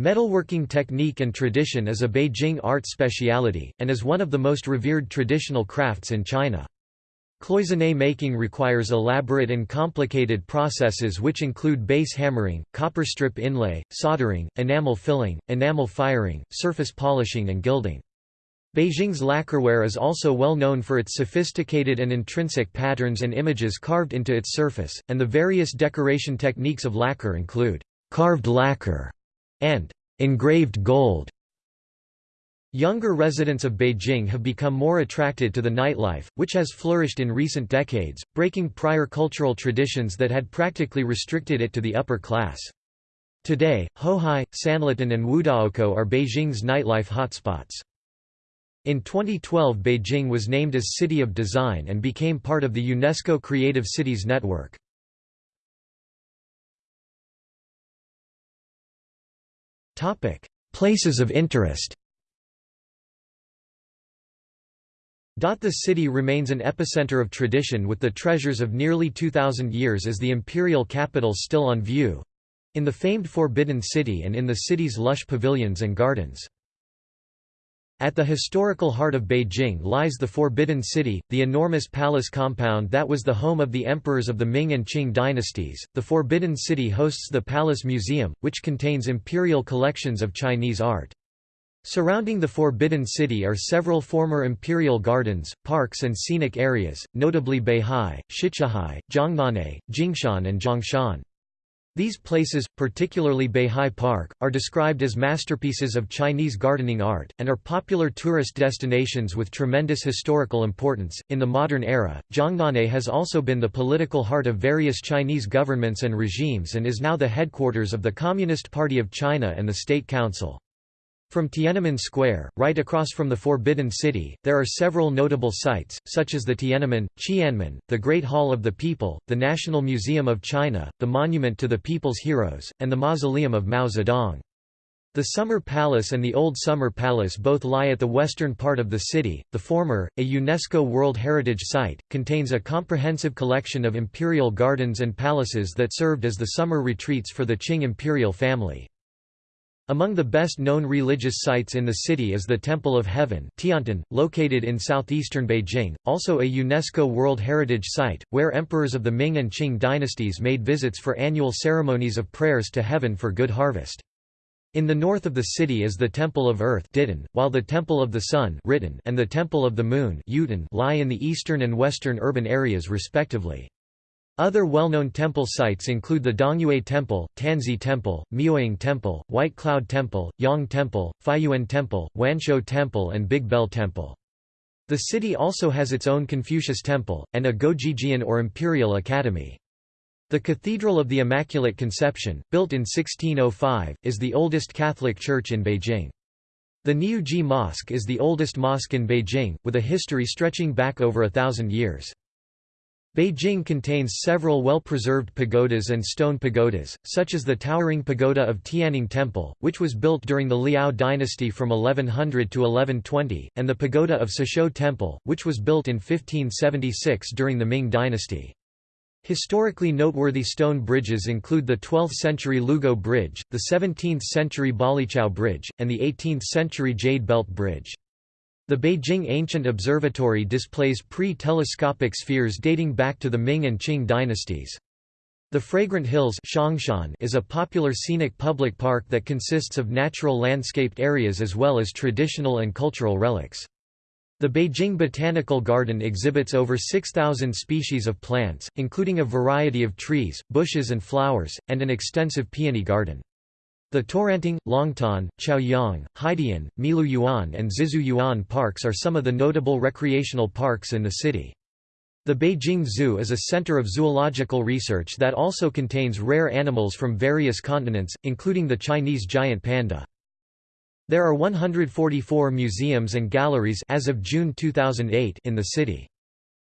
Speaker 1: metalworking technique and tradition is a Beijing art speciality, and is one of the most revered traditional crafts in China. Cloisonne making requires elaborate and complicated processes which include base hammering, copper strip inlay, soldering, enamel filling, enamel firing, surface polishing and gilding. Beijing's lacquerware is also well known for its sophisticated and intrinsic patterns and images carved into its surface, and the various decoration techniques of lacquer include carved lacquer and engraved gold. Younger residents of Beijing have become more attracted to the nightlife, which has flourished in recent decades, breaking prior cultural traditions that had practically restricted it to the upper class. Today, Houhai, Sanlitun and Wudaokou are Beijing's nightlife hotspots. In 2012 Beijing was named as City of Design and became part of the UNESCO Creative Cities Network. Places of interest The city remains an epicenter of tradition with the treasures of nearly 2,000 years as the imperial capital still on view in the famed Forbidden City and in the city's lush pavilions and gardens. At the historical heart of Beijing lies the Forbidden City, the enormous palace compound that was the home of the emperors of the Ming and Qing dynasties. The Forbidden City hosts the Palace Museum, which contains imperial collections of Chinese art. Surrounding the Forbidden City are several former imperial gardens, parks and scenic areas, notably Beihai, Shichahai, Zhongnanhai, Jingshan and Zhongshan. These places, particularly Beihai Park, are described as masterpieces of Chinese gardening art, and are popular tourist destinations with tremendous historical importance. In the modern era, Zhongnanhai has also been the political heart of various Chinese governments and regimes and is now the headquarters of the Communist Party of China and the State Council. From Tiananmen Square, right across from the Forbidden City, there are several notable sites, such as the Tiananmen, Qianmen, the Great Hall of the People, the National Museum of China, the Monument to the People's Heroes, and the Mausoleum of Mao Zedong. The Summer Palace and the Old Summer Palace both lie at the western part of the city. The former, a UNESCO World Heritage Site, contains a comprehensive collection of imperial gardens and palaces that served as the summer retreats for the Qing imperial family. Among the best-known religious sites in the city is the Temple of Heaven Tiantan, located in southeastern Beijing, also a UNESCO World Heritage Site, where emperors of the Ming and Qing dynasties made visits for annual ceremonies of prayers to heaven for good harvest. In the north of the city is the Temple of Earth while the Temple of the Sun and the Temple of the Moon lie in the eastern and western urban areas respectively. Other well-known temple sites include the Dongyue Temple, Tanzhe Temple, Miaoying Temple, White Cloud Temple, Yang Temple, Fayuan Temple, Wanshou Temple and Big Bell Temple. The city also has its own Confucius Temple, and a Guozijian or Imperial Academy. The Cathedral of the Immaculate Conception, built in 1605, is the oldest Catholic church in Beijing. The Niujie Mosque is the oldest mosque in Beijing, with a history stretching back over a thousand years. Beijing contains several well-preserved pagodas and stone pagodas, such as the towering pagoda of Tianning Temple, which was built during the Liao dynasty from 1100 to 1120, and the pagoda of Cishou Temple, which was built in 1576 during the Ming dynasty. Historically noteworthy stone bridges include the 12th-century Lugou Bridge, the 17th-century Baliqiao Bridge, and the 18th-century Jade Belt Bridge. The Beijing Ancient Observatory displays pre-telescopic spheres dating back to the Ming and Qing dynasties. The Fragrant Hills is a popular scenic public park that consists of natural landscaped areas as well as traditional and cultural relics. The Beijing Botanical Garden exhibits over 6,000 species of plants, including a variety of trees, bushes and flowers, and an extensive peony garden. The Taoranting, Longtan, Chaoyang, Haidian, Miluyuan and Zizhuyuan parks are some of the notable recreational parks in the city. The Beijing Zoo is a center of zoological research that also contains rare animals from various continents, including the Chinese giant panda. There are 144 museums and galleries as of June 2008 in the city.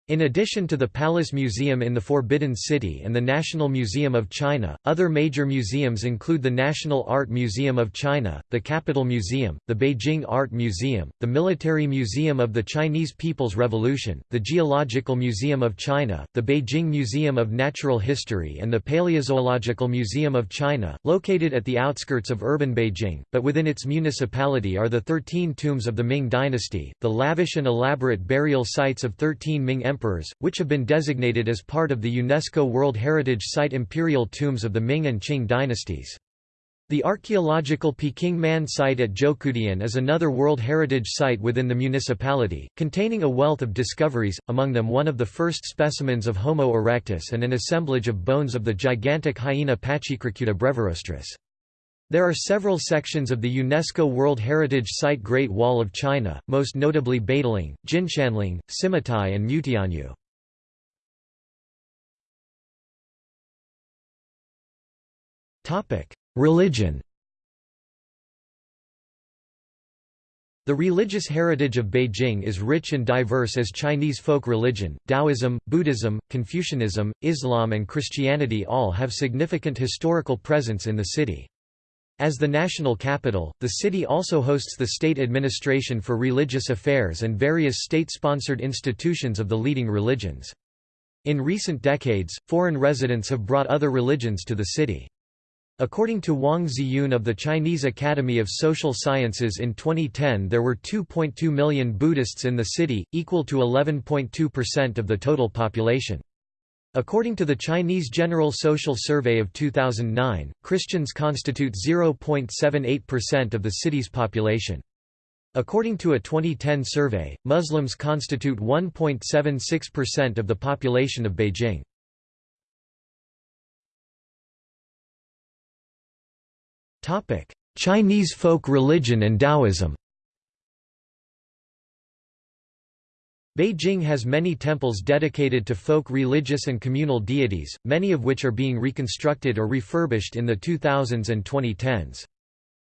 Speaker 1: In addition to the Palace Museum in the Forbidden City and the National Museum of China, other major museums include the National Art Museum of China, the Capital Museum, the Beijing Art Museum, the Military Museum of the Chinese People's Revolution, the Geological Museum of China, the Beijing Museum of Natural History and the Paleozoological Museum of China, located at the outskirts of urban Beijing, but within its municipality are the 13 tombs of the Ming dynasty, the lavish and elaborate burial sites of 13 Ming emperors emperors, which have been designated as part of the UNESCO World Heritage Site Imperial Tombs of the Ming and Qing dynasties. The archaeological Peking Man site at Zhoukoudian is another World Heritage Site within the municipality, containing a wealth of discoveries, among them one of the first specimens of Homo erectus and an assemblage of bones of the gigantic hyena Pachycrocuta brevirostris. There are several sections of the UNESCO World Heritage Site Great Wall of China, most notably Badaling, Jinshanling, Simatai and Mutianyu. Religion The religious heritage of Beijing is rich and diverse as Chinese folk religion, Taoism, Buddhism, Confucianism, Islam and Christianity all have significant historical presence in the city. As the national capital, the city also hosts the state administration for religious affairs and various state-sponsored institutions of the leading religions. In recent decades, foreign residents have brought other religions to the city. According to Wang Ziyun of the Chinese Academy of Social Sciences in 2010 there were 2.2 million Buddhists in the city, equal to 11.2% of the total population. According to the Chinese General Social Survey of 2009, Christians constitute 0.78% of the city's population. According to a 2010 survey, Muslims constitute 1.76% of the population of Beijing. Chinese folk religion and Taoism Beijing has many temples dedicated to folk religious and communal deities, many of which are being reconstructed or refurbished in the 2000s and 2010s.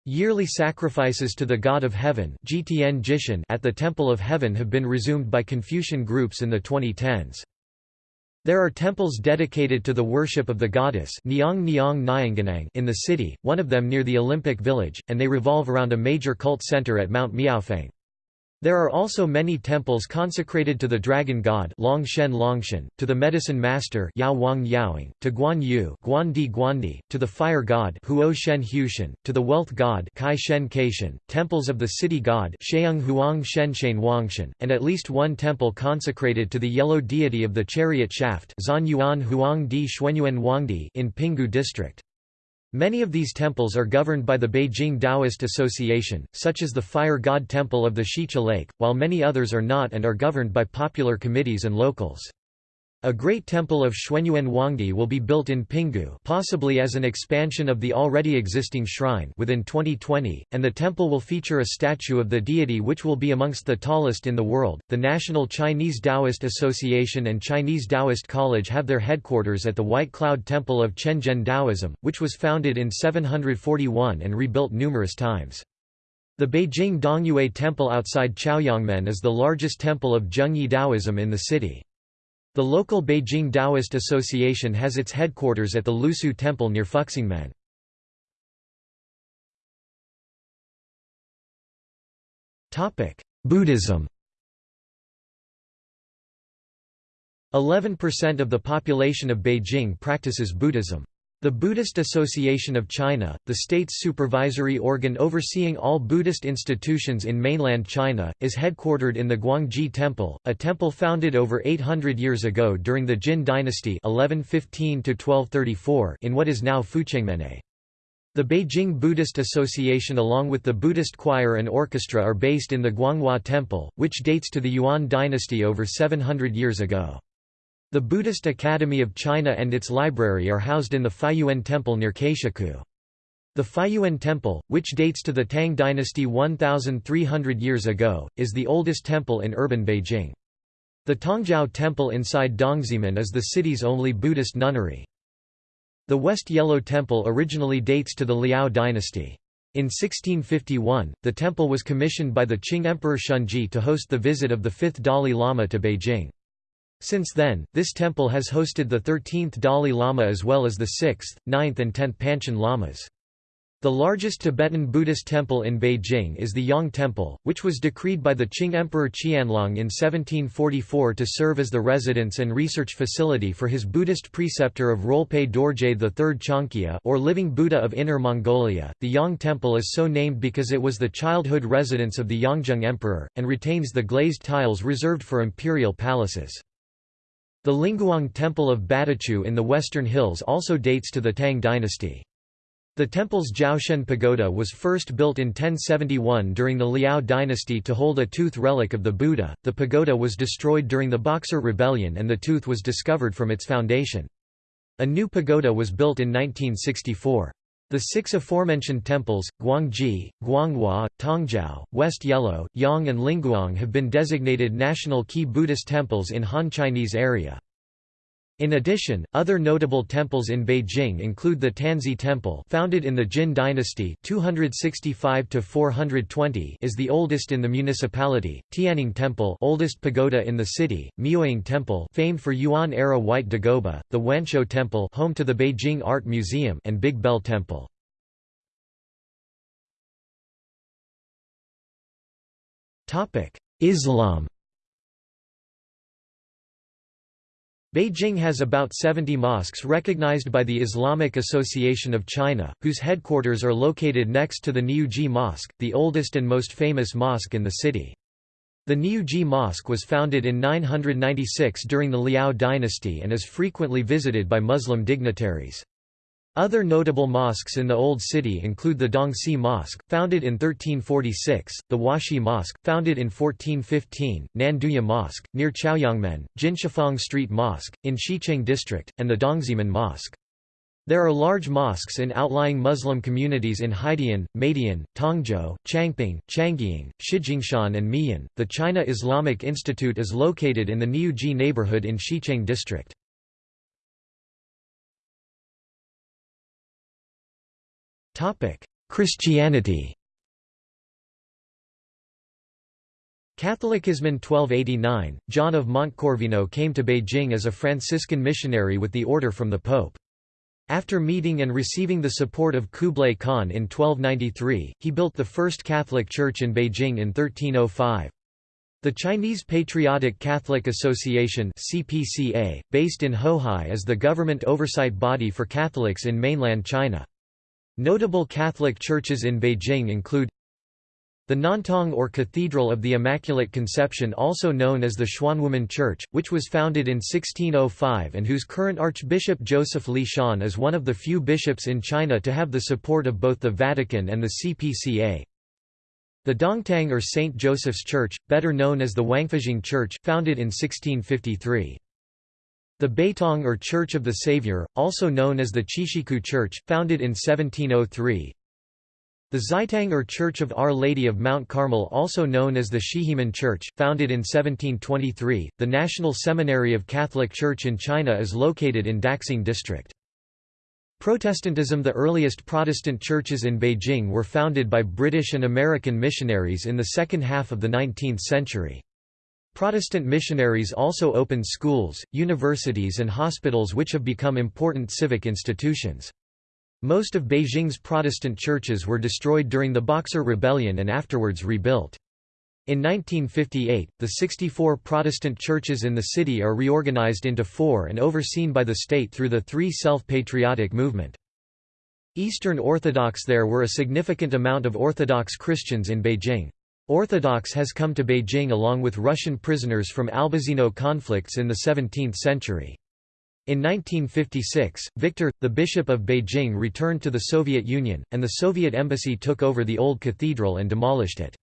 Speaker 1: Yearly sacrifices to the God of Heaven at the Temple of Heaven have been resumed by Confucian groups in the 2010s. There are temples dedicated to the worship of the goddess in the city, one of them near the Olympic Village, and they revolve around a major cult center at Mount Miaofeng. There are also many temples consecrated to the dragon god Longshen Longshen, to the medicine master Yao Wang Yaoing, to Guan Yu Guandi Guandi, to the fire god Huo Shen Hushen, to the wealth god Kai Shen Kaishen, temples of the city god Sheung Huang Shen Shen Wangshen, and at least one temple consecrated to the yellow deity of the chariot shaft Zan Yuan Huang Di Xuanyuan Huangdi in Pinggu district. Many of these temples are governed by the Beijing Taoist Association, such as the Fire God Temple of the Shicha Lake, while many others are not and are governed by popular committees and locals. A great temple of Xuanyuan Huangdi will be built in Pinggu possibly as an expansion of the already existing shrine within 2020, and the temple will feature a statue of the deity which will be amongst the tallest in the world. The National Chinese Taoist Association and Chinese Taoist College have their headquarters at the White Cloud Temple of Quanzhen Taoism, which was founded in 741 and rebuilt numerous times. The Beijing Dongyue Temple outside Chaoyangmen is the largest temple of Zhengyi Taoism in the city. The local Beijing Taoist Association has its headquarters at the Lusu Temple near Fuxingmen. Buddhism 11% of the population of Beijing practices Buddhism. The Buddhist Association of China, the state's supervisory organ overseeing all Buddhist institutions in mainland China, is headquartered in the Guangji Temple, a temple founded over 800 years ago during the Jin dynasty 1115 in what is now Fuchengmennei. The Beijing Buddhist Association along with the Buddhist choir and orchestra are based in the Guanghua Temple, which dates to the Yuan dynasty over 700 years ago. The Buddhist Academy of China and its library are housed in the Fayuan Temple near Caishikou. The Fayuan Temple, which dates to the Tang dynasty 1,300 years ago, is the oldest temple in urban Beijing. The Tongjiao Temple inside Dongzhimen is the city's only Buddhist nunnery. The West Yellow Temple originally dates to the Liao dynasty. In 1651, the temple was commissioned by the Qing Emperor Shunzhi to host the visit of the fifth Dalai Lama to Beijing. Since then, this temple has hosted the 13th Dalai Lama as well as the 6th, 9th and 10th Panchen Lamas. The largest Tibetan Buddhist temple in Beijing is the Yang Temple, which was decreed by the Qing Emperor Qianlong in 1744 to serve as the residence and research facility for his Buddhist preceptor of Rolpe Dorje III Changkya or Living Buddha of Inner Mongolia. The Yang Temple is so named because it was the childhood residence of the Yongzheng Emperor, and retains the glazed tiles reserved for imperial palaces. The Lingguang Temple of Badachu in the Western Hills also dates to the Tang dynasty. The temple's Jiaoshen Pagoda was first built in 1071 during the Liao dynasty to hold a tooth relic of the Buddha. The pagoda was destroyed during the Boxer Rebellion and the tooth was discovered from its foundation. A new pagoda was built in 1964. The six aforementioned temples, Guangji, Guanghua, Tongjiao, West Yellow, Yang and Lingguang have been designated national key Buddhist temples in Han Chinese area. In addition, other notable temples in Beijing include the Tanzhe Temple founded in the Jin dynasty (265–420), is the oldest in the municipality, Tianning Temple oldest pagoda in the city, Miaoying Temple famed for Yuan-era white dagoba, the Wanshou Temple home to the Beijing Art Museum and Big Bell Temple. Topic: Islam Beijing has about 70 mosques recognized by the Islamic Association of China, whose headquarters are located next to the Niujie Mosque, the oldest and most famous mosque in the city. The Niujie Mosque was founded in 996 during the Liao dynasty and is frequently visited by Muslim dignitaries. Other notable mosques in the Old City include the Dongsi Mosque, founded in 1346, the Huashi Mosque, founded in 1415, Nandouya Mosque, near Chaoyangmen, Jinshifang Street Mosque, in Xicheng District, and the Dongzhimen Mosque. There are large mosques in outlying Muslim communities in Haidian, Madian, Tongzhou, Changping, Changying, Shijingshan, and Miyun. The China Islamic Institute is located in the Niujie neighborhood in Xicheng District. Christianity Catholicism in 1289, John of Montecorvino came to Beijing as a Franciscan missionary with the order from the Pope. After meeting and receiving the support of Kublai Khan in 1293, he built the first Catholic church in Beijing in 1305. The Chinese Patriotic Catholic Association CPCA, based in Houhai is the government oversight body for Catholics in mainland China. Notable Catholic churches in Beijing include the Nantang or Cathedral of the Immaculate Conception also known as the Xuanwumen Church, which was founded in 1605 and whose current Archbishop Joseph Li Shan is one of the few bishops in China to have the support of both the Vatican and the CPCA. The Dongtang or St. Joseph's Church, better known as the Wangfujing Church, founded in 1653. The Beitang or Church of the Savior, also known as the Xishiku Church, founded in 1703. The Zhaitang or Church of Our Lady of Mount Carmel also known as the Xizhimen Church, founded in 1723. The National Seminary of Catholic Church in China is located in Daxing District. Protestantism The earliest Protestant churches in Beijing were founded by British and American missionaries in the second half of the 19th century. Protestant missionaries also opened schools, universities and hospitals which have become important civic institutions. Most of Beijing's Protestant churches were destroyed during the Boxer Rebellion and afterwards rebuilt. In 1958, the 64 Protestant churches in the city are reorganized into four and overseen by the state through the Three Self-Patriotic Movement. Eastern Orthodox There were a significant amount of Orthodox Christians in Beijing. Orthodox has come to Beijing along with Russian prisoners from Albazino conflicts in the 17th century. In 1956, Victor, the Bishop of Beijing returned to the Soviet Union, and the Soviet embassy took over the old cathedral and demolished it.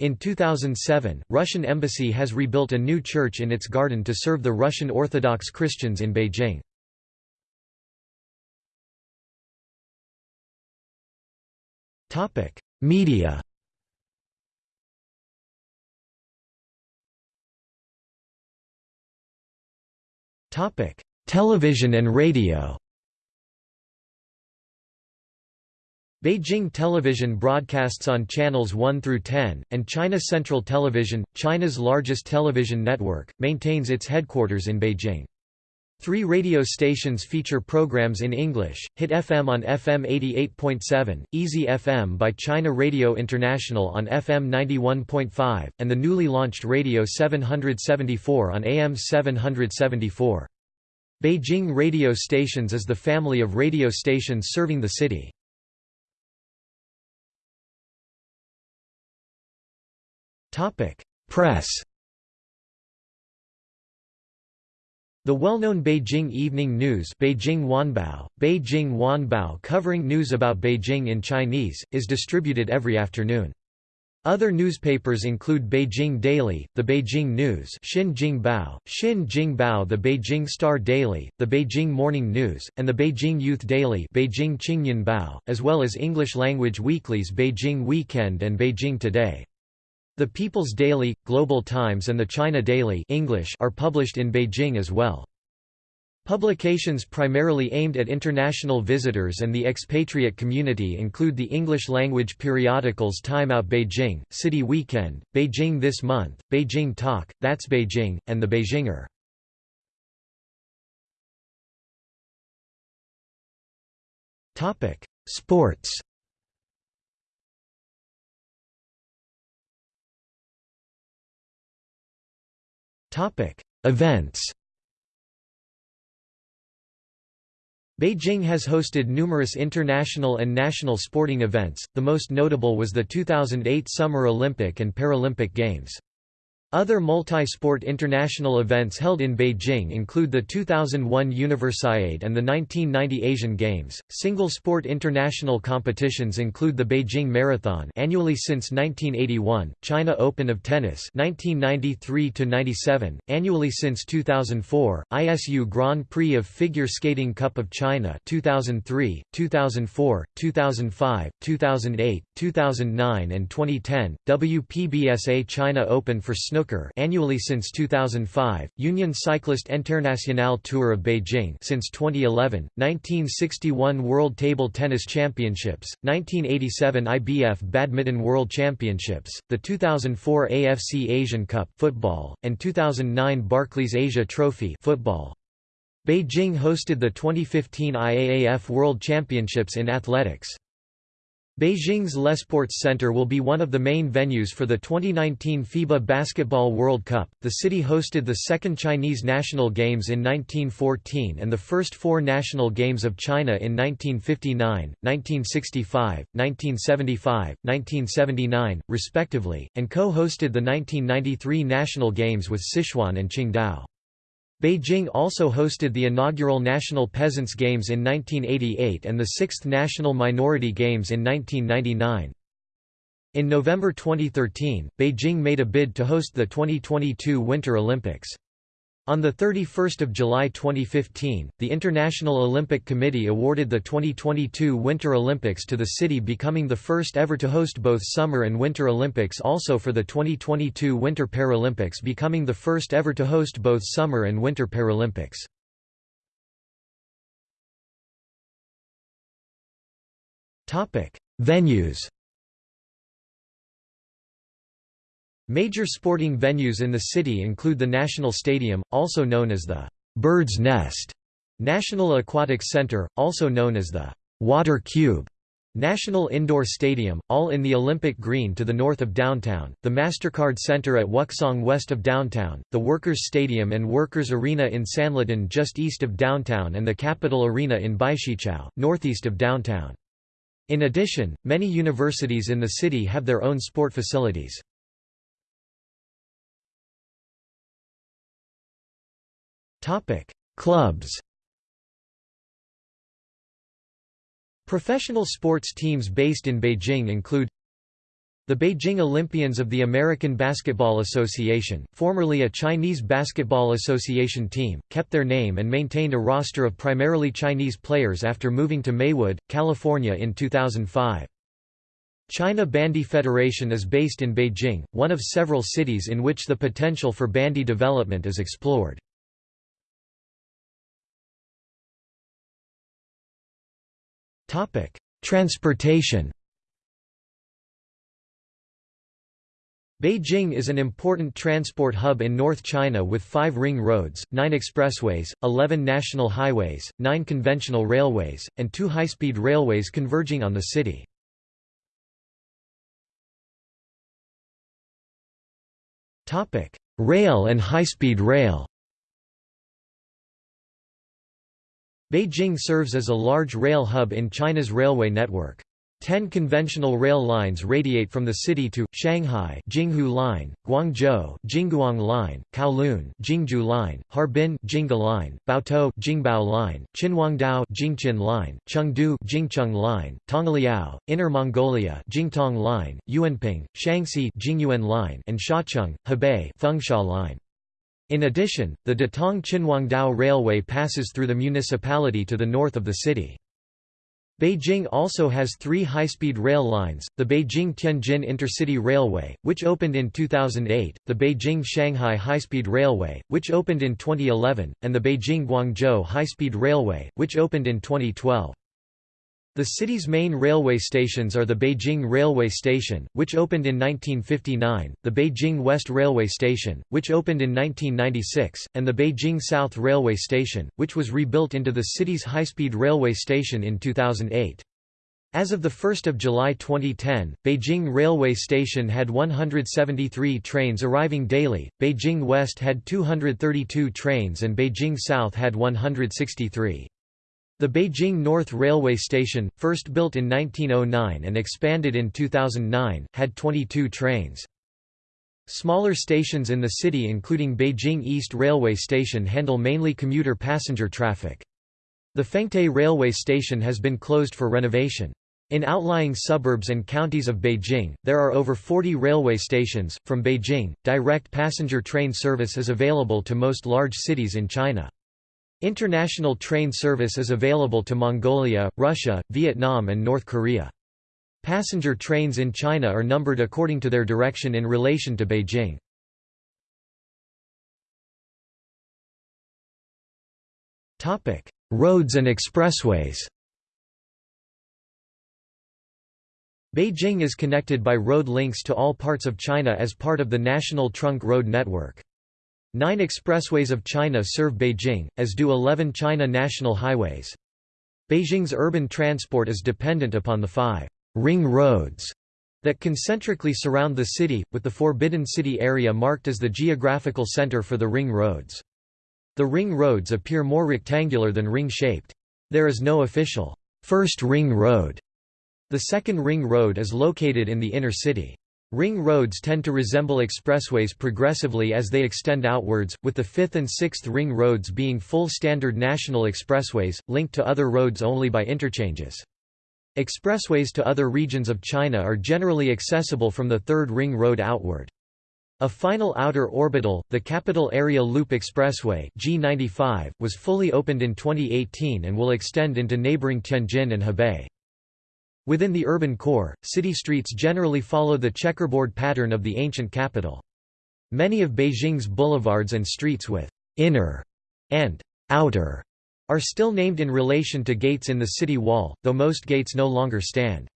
Speaker 1: In 2007, Russian embassy has rebuilt a new church in its garden to serve the Russian Orthodox Christians in Beijing. Media Television and radio Beijing Television broadcasts on channels 1 through 10, and China Central Television, China's largest television network, maintains its headquarters in Beijing. Three radio stations feature programs in English, Hit FM on FM 88.7, Easy FM by China Radio International on FM 91.5, and the newly launched Radio 774 on AM 774. Beijing Radio Stations is the family of radio stations serving the city. Press The well-known Beijing Evening News Beijing Wanbao, Beijing Wanbao covering news about Beijing in Chinese, is distributed every afternoon. Other newspapers include Beijing Daily, the Beijing News Xin Jingbao, Xin Jingbao the Beijing Star Daily, the Beijing Morning News, and the Beijing Youth Daily Beijing Qingnianbao, as well as English-language weeklies Beijing Weekend and Beijing Today. The People's Daily, Global Times and the China Daily English are published in Beijing as well. Publications primarily aimed at international visitors and the expatriate community include the English-language periodicals Time Out Beijing, City Weekend, Beijing This Month, Beijing Talk, That's Beijing, and The Beijinger. Sports Events Beijing has hosted numerous international and national sporting events, the most notable was the 2008 Summer Olympic and Paralympic Games. Other multi-sport international events held in Beijing include the 2001 Universiade and the 1990 Asian Games. Single sport international competitions include the Beijing Marathon annually since 1981, China Open of Tennis 1993 to 97, annually since 2004, ISU Grand Prix of Figure Skating Cup of China 2003, 2004, 2005, 2008, 2009 and 2010, WPBSA China Open for Snow snooker annually since 2005, Union Cycliste Internationale Tour of Beijing since 2011, 1961 World Table Tennis Championships, 1987 IBF Badminton World Championships, the 2004 AFC Asian Cup football, and 2009 Barclays Asia Trophy football. Beijing hosted the 2015 IAAF World Championships in athletics. Beijing's Lesports Center will be one of the main venues for the 2019 FIBA Basketball World Cup. The city hosted the second Chinese National Games in 1914 and the first four National Games of China in 1959, 1965, 1975, 1979, respectively, and co-hosted the 1993 National Games with Sichuan and Qingdao. Beijing also hosted the inaugural National Peasants' Games in 1988 and the sixth National Minority Games in 1999. In November 2013, Beijing made a bid to host the 2022 Winter Olympics. On 31 July 2015, the International Olympic Committee awarded the 2022 Winter Olympics to the city becoming the first ever to host both Summer and Winter Olympics also for the 2022 Winter Paralympics becoming the first ever to host both Summer and Winter Paralympics. Venues Major sporting venues in the city include the National Stadium, also known as the Bird's Nest, National Aquatic Center, also known as the Water Cube, National Indoor Stadium, all in the Olympic Green to the north of downtown, the MasterCard Center at Wukesong west of downtown, the Workers' Stadium and Workers' Arena in Sanlitun just east of downtown and the Capital Arena in Baishiqiao, northeast of downtown. In addition, many universities in the city have their own sport facilities. Clubs Professional sports teams based in Beijing include the Beijing Olympians of the American Basketball Association, formerly a Chinese Basketball Association team, kept their name and maintained a roster of primarily Chinese players after moving to Maywood, California in 2005. China Bandy Federation is based in Beijing, one of several cities in which the potential for bandy development is explored. Transportation Beijing is an important transport hub in North China with five ring roads, nine expressways, 11 national highways, nine conventional railways, and two high-speed railways converging on the city. Rail and high-speed rail Beijing serves as a large rail hub in China's railway network. Ten conventional rail lines radiate from the city to Shanghai Jinghu Line, Guangzhou Jingguang Line, Kowloon Jingjiu Line, Harbin Jingge Line, Baotou Jingbao Line, Qinhuangdao Jingqin Line, Chengdu Jingcheng Line, Tongliao, Inner Mongolia Jingtong Line, Yuanping, Shanxi Jingyuan Line, and Shacheng, Hebei Fengsha Line. In addition, the Datong Qinhuangdao Railway passes through the municipality to the north of the city. Beijing also has three high-speed rail lines, the Beijing-Tianjin Intercity Railway, which opened in 2008, the Beijing-Shanghai High-Speed Railway, which opened in 2011, and the Beijing-Guangzhou High-Speed Railway, which opened in 2012. The city's main railway stations are the Beijing Railway Station, which opened in 1959, the Beijing West Railway Station, which opened in 1996, and the Beijing South Railway Station, which was rebuilt into the city's high-speed railway station in 2008. As of 1 July 2010, Beijing Railway Station had 173 trains arriving daily, Beijing West had 232 trains and Beijing South had 163. The Beijing North Railway Station, first built in 1909 and expanded in 2009, had 22 trains. Smaller stations in the city including Beijing East Railway Station handle mainly commuter passenger traffic. The Fengtai Railway Station has been closed for renovation. In outlying suburbs and counties of Beijing, there are over 40 railway stations. From Beijing, direct passenger train service is available to most large cities in China. International train service is available to Mongolia, Russia, Vietnam and North Korea. Passenger trains in China are numbered according to their direction in relation to Beijing. Roads and expressways Beijing is connected by road links to all parts of China as part of the National Trunk Road Network. Nine expressways of China serve Beijing, as do 11 China national highways. Beijing's urban transport is dependent upon the five ring roads that concentrically surround the city, with the Forbidden City area marked as the geographical center for the ring roads. The ring roads appear more rectangular than ring-shaped. There is no official first ring road. The second ring road is located in the inner city. Ring roads tend to resemble expressways progressively as they extend outwards, with the fifth and sixth ring roads being full standard national expressways, linked to other roads only by interchanges. Expressways to other regions of China are generally accessible from the third ring road outward. A final outer orbital, the Capital Area Loop Expressway G95, was fully opened in 2018 and will extend into neighboring Tianjin and Hebei. Within the urban core, city streets generally follow the checkerboard pattern of the ancient capital. Many of Beijing's boulevards and streets with «inner» and «outer» are still named in relation to gates in the city wall, though most gates no longer stand.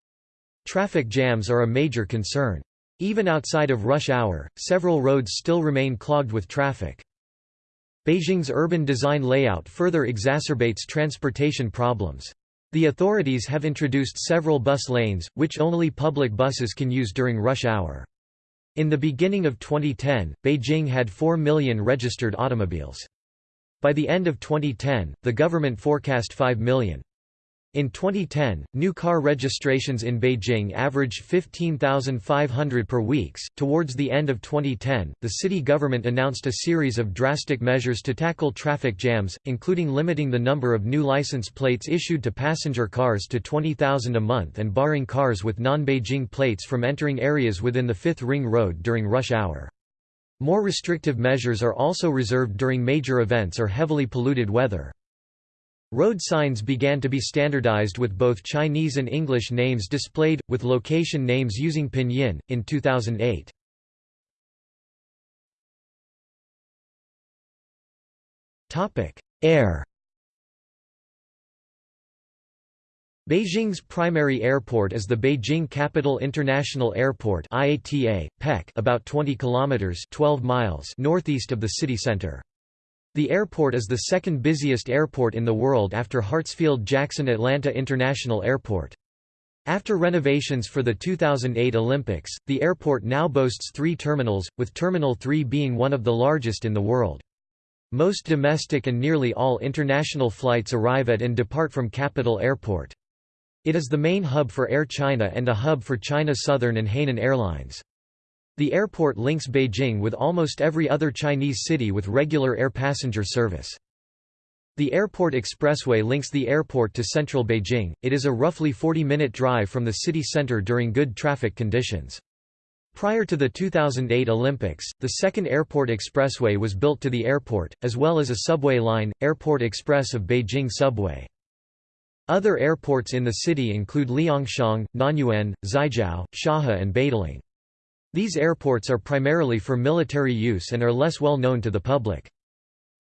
Speaker 1: Traffic jams are a major concern. Even outside of rush hour, several roads still remain clogged with traffic. Beijing's urban design layout further exacerbates transportation problems. The authorities have introduced several bus lanes, which only public buses can use during rush hour. In the beginning of 2010, Beijing had 4 million registered automobiles. By the end of 2010, the government forecast 5 million. In 2010, new car registrations in Beijing averaged 15,500 per weeks. Towards the end of 2010, the city government announced a series of drastic measures to tackle traffic jams, including limiting the number of new license plates issued to passenger cars to 20,000 a month and barring cars with non-Beijing plates from entering areas within the Fifth Ring Road during rush hour. More restrictive measures are also reserved during major events or heavily polluted weather. Road signs began to be standardized with both Chinese and English names displayed, with location names using pinyin, in 2008. Air Beijing's primary airport is the Beijing Capital International Airport IATA, PEK, about 20 kilometers 12 miles northeast of the city center. The airport is the second busiest airport in the world after Hartsfield-Jackson Atlanta International Airport. After renovations for the 2008 Olympics, the airport now boasts three terminals, with Terminal 3 being one of the largest in the world. Most domestic and nearly all international flights arrive at and depart from Capital Airport. It is the main hub for Air China and a hub for China Southern and Hainan Airlines. The airport links Beijing with almost every other Chinese city with regular air passenger service. The Airport Expressway links the airport to central Beijing, it is a roughly 40-minute drive from the city center during good traffic conditions. Prior to the 2008 Olympics, the second airport expressway was built to the airport, as well as a subway line, Airport Express of Beijing Subway. Other airports in the city include Liangxiang, Nanyuan, Xijiao, Shahe and Badaling. These airports are primarily for military use and are less well known to the public.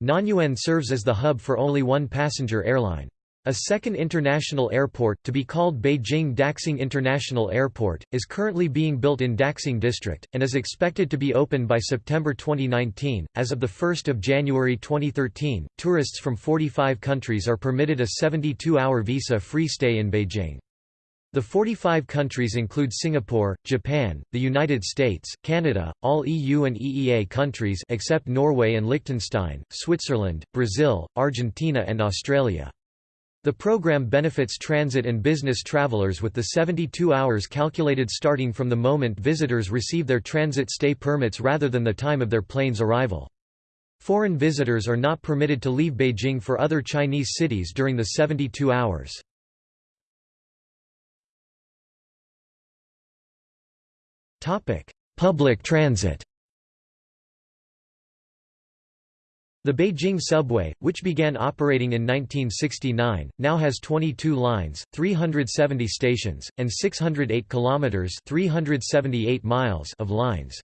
Speaker 1: Nanyuan serves as the hub for only one passenger airline. A second international airport, to be called Beijing Daxing International Airport, is currently being built in Daxing District, and is expected to be open by September 2019. As of 1 January 2013, tourists from 45 countries are permitted a 72 hour visa free stay in Beijing. The 45 countries include Singapore, Japan, the United States, Canada, all EU and EEA countries except Norway and Liechtenstein, Switzerland, Brazil, Argentina and Australia. The program benefits transit and business travelers with the 72 hours calculated starting from the moment visitors receive their transit stay permits rather than the time of their plane's arrival. Foreign visitors are not permitted to leave Beijing for other Chinese cities during the 72 hours. Topic: Public transit. The Beijing subway, which began operating in 1969, now has 22 lines, 370 stations, and 608 kilometers (378 miles) of lines.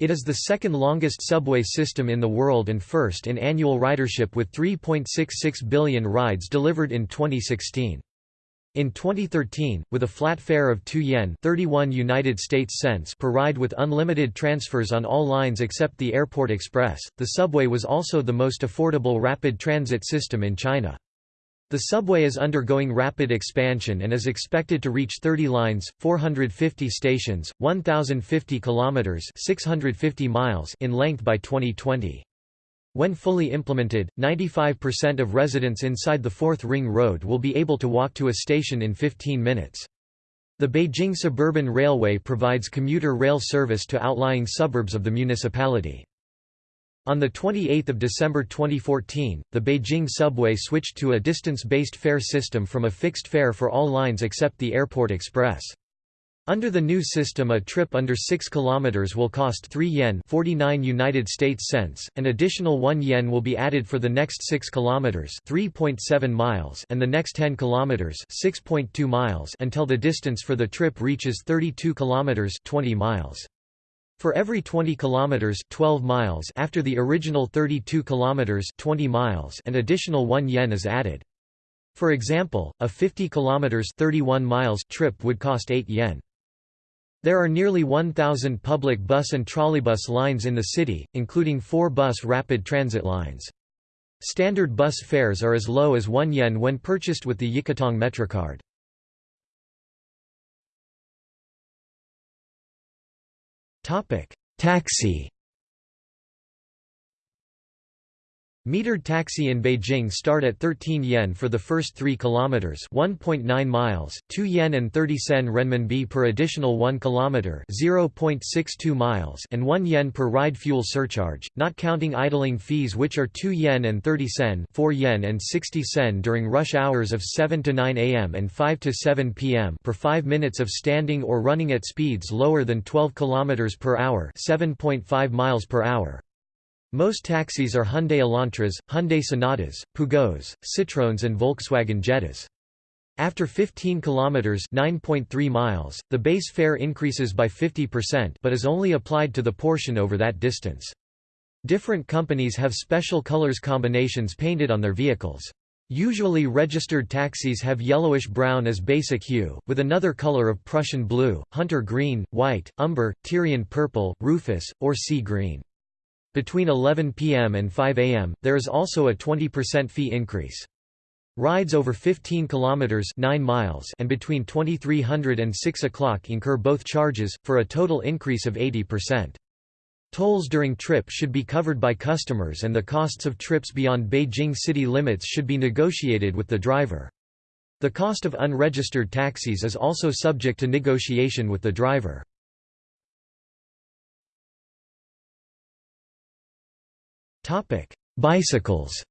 Speaker 1: It is the second longest subway system in the world and first in annual ridership with 3.66 billion rides delivered in 2016. In 2013, with a flat fare of 2 yen 31 United States cents per ride with unlimited transfers on all lines except the Airport Express, the subway was also the most affordable rapid transit system in China. The subway is undergoing rapid expansion and is expected to reach 30 lines, 450 stations, 1050 kilometers, 650 miles in length by 2020. When fully implemented, 95% of residents inside the Fourth Ring Road will be able to walk to a station in 15 minutes. The Beijing Suburban Railway provides commuter rail service to outlying suburbs of the municipality. On 28 December 2014, the Beijing subway switched to a distance-based fare system from a fixed fare for all lines except the Airport Express. Under the new system a trip under 6 km will cost 3 yen 49 United States cents, an additional 1 yen will be added for the next 6 km 3.7 miles and the next 10 km 6.2 miles until the distance for the trip reaches 32 km 20 miles. For every 20 km 12 miles after the original 32 km 20 miles an additional 1 yen is added. For example, a 50 km 31 miles trip would cost 8 yen. There are nearly 1,000 public bus and trolleybus lines in the city, including four bus rapid transit lines. Standard bus fares are as low as 1 yen when purchased with the Yikatong Metrocard. Taxi Metered taxi in Beijing start at 13 yen for the first 3 kilometers, 1.9 miles, 2 yen and 30 sen renminbi per additional 1 kilometer, 0.62 miles, and 1 yen per ride fuel surcharge, not counting idling fees which are 2 yen and 30 sen, 4 yen and 60 sen during rush hours of 7 to 9 am and 5 to 7 pm per 5 minutes of standing or running at speeds lower than 12 kilometers per hour, 7.5 miles per hour. Most taxis are Hyundai Elantras, Hyundai Sonatas, Peugeots, Citroëns and Volkswagen Jettas. After 15 kilometers (9.3 miles), the base fare increases by 50% but is only applied to the portion over that distance. Different companies have special colors combinations painted on their vehicles. Usually registered taxis have yellowish-brown as basic hue, with another color of Prussian blue, hunter green, white, umber, Tyrian purple, rufous, or sea green. Between 11 p.m. and 5 a.m., there is also a 20% fee increase. Rides over 15 kilometers 9 miles and between 2300 and 6 o'clock incur both charges for a total increase of 80%. Tolls during trip should be covered by customers and the costs of trips beyond Beijing city limits should be negotiated with the driver. The cost of unregistered taxis is also subject to negotiation with the driver. Bicycles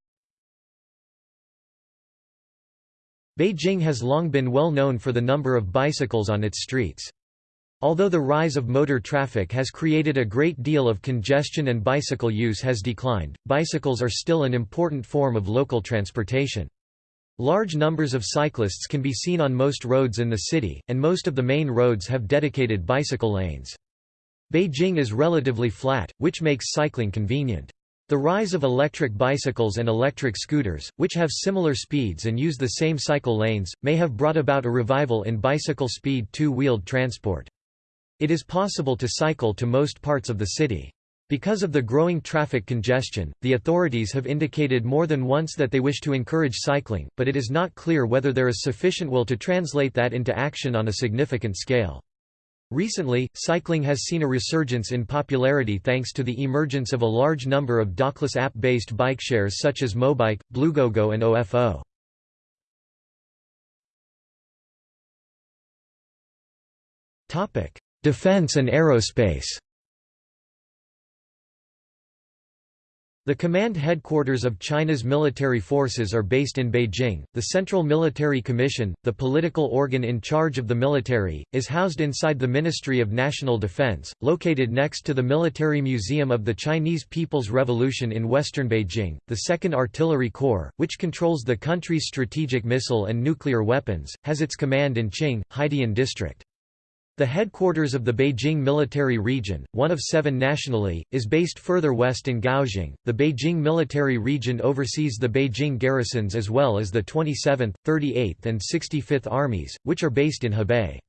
Speaker 1: Beijing has long been well known for the number of bicycles on its streets. Although the rise of motor traffic has created a great deal of congestion and bicycle use has declined, bicycles are still an important form of local transportation. Large numbers of cyclists can be seen on most roads in the city, and most of the main roads have dedicated bicycle lanes. Beijing is relatively flat, which makes cycling convenient. The rise of electric bicycles and electric scooters, which have similar speeds and use the same cycle lanes, may have brought about a revival in bicycle speed two-wheeled transport. It is possible to cycle to most parts of the city. Because of the growing traffic congestion, the authorities have indicated more than once that they wish to encourage cycling, but it is not clear whether there is sufficient will to translate that into action on a significant scale. Recently, cycling has seen a resurgence in popularity thanks to the emergence of a large number of dockless app-based bike shares such as Mobike, Bluegogo and OFO. Defense and aerospace The command headquarters of China's military forces are based in Beijing. The Central Military Commission, the political organ in charge of the military, is housed inside the Ministry of National Defense, located next to the Military Museum of the Chinese People's Revolution in western Beijing. The 2nd Artillery Corps, which controls the country's strategic missile and nuclear weapons, has its command in Qing, Haidian District. The headquarters of the Beijing Military Region, one of seven nationally, is based further west in Gaoxing. The Beijing Military Region oversees the Beijing garrisons as well as the 27th, 38th, and 65th Armies, which are based in Hebei.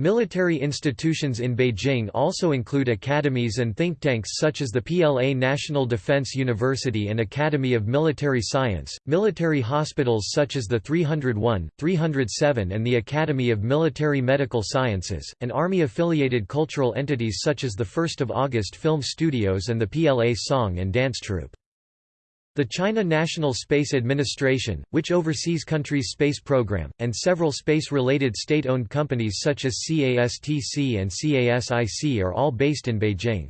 Speaker 1: Military institutions in Beijing also include academies and think tanks such as the PLA National Defense University and Academy of Military Science, military hospitals such as the 301, 307 and the Academy of Military Medical Sciences, and Army-affiliated cultural entities such as the 1st of August Film Studios and the PLA Song and Dance Troupe. The China National Space Administration, which oversees country's space program, and several space-related state-owned companies such as CASTC and CASIC are all based in Beijing.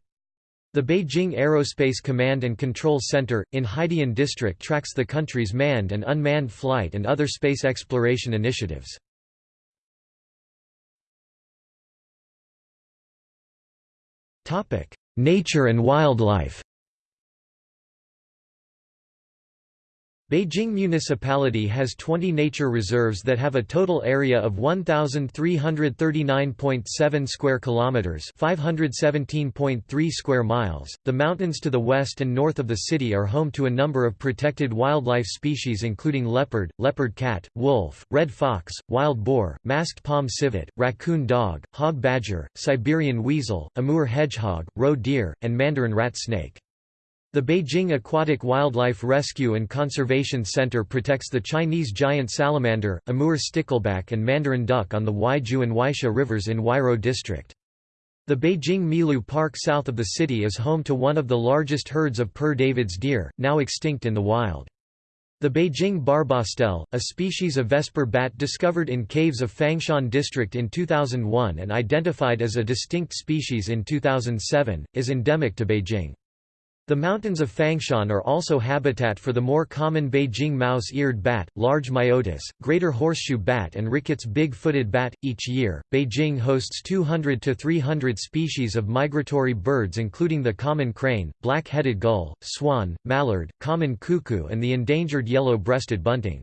Speaker 1: The Beijing Aerospace Command and Control Center, in Haidian District tracks the country's manned and unmanned flight and other space exploration initiatives. Nature and wildlife Beijing Municipality has 20 nature reserves that have a total area of 1339.7 square kilometers, 517.3 square miles. The mountains to the west and north of the city are home to a number of protected wildlife species including leopard, leopard cat, wolf, red fox, wild boar, masked palm civet, raccoon dog, hog badger, Siberian weasel, Amur hedgehog, roe deer, and mandarin rat snake. The Beijing Aquatic Wildlife Rescue and Conservation Center protects the Chinese giant salamander, Amur stickleback and mandarin duck on the Huaiju and Huaixia rivers in Huairou district. The Beijing Milu Park south of the city is home to one of the largest herds of Père David's deer, now extinct in the wild. The Beijing barbastelle, a species of vesper bat discovered in caves of Fangshan district in 2001 and identified as a distinct species in 2007, is endemic to Beijing. The mountains of Fangshan are also habitat for the more common Beijing mouse-eared bat, large myotis, greater horseshoe bat and Ricketts big-footed bat. Each year, Beijing hosts 200 to 300 species of migratory birds including the common crane, black-headed gull, swan, mallard, common cuckoo and the endangered yellow-breasted bunting.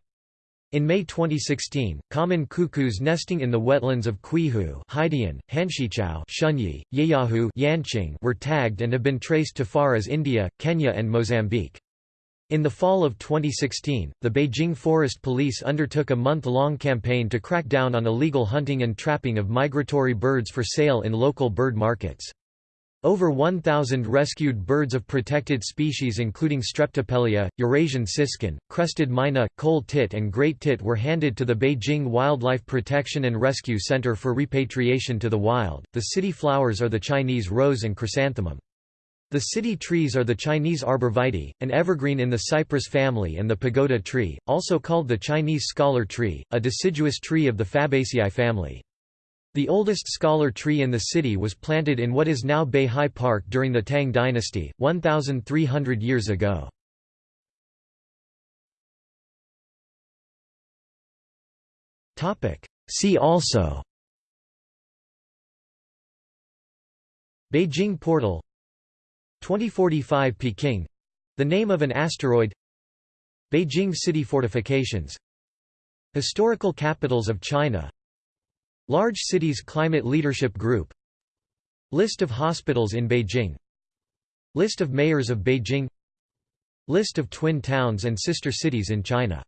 Speaker 1: In May 2016, common cuckoos nesting in the wetlands of Cuihu Haidian, Hanshiqiao Shunyi, Yeyahu Yanqing were tagged and have been traced to far as India, Kenya and Mozambique. In the fall of 2016, the Beijing Forest Police undertook a month-long campaign to crack down on illegal hunting and trapping of migratory birds for sale in local bird markets. Over 1,000 rescued birds of protected species including Streptopelia, Eurasian siskin, crested myna, coal tit and great tit were handed to the Beijing Wildlife Protection and Rescue Center for repatriation to the wild. The city flowers are the Chinese rose and chrysanthemum. The city trees are the Chinese arborvitae, an evergreen in the cypress family and the pagoda tree, also called the Chinese scholar tree, a deciduous tree of the Fabaceae family. The oldest scholar tree in the city was planted in what is now Beihai Park during the Tang dynasty, 1,300 years ago. See also Beijing Portal 2045 Peking — the name of an asteroid Beijing city fortifications Historical capitals of China Large Cities Climate Leadership Group. List of hospitals in Beijing. List of mayors of Beijing. List of twin towns and sister cities in China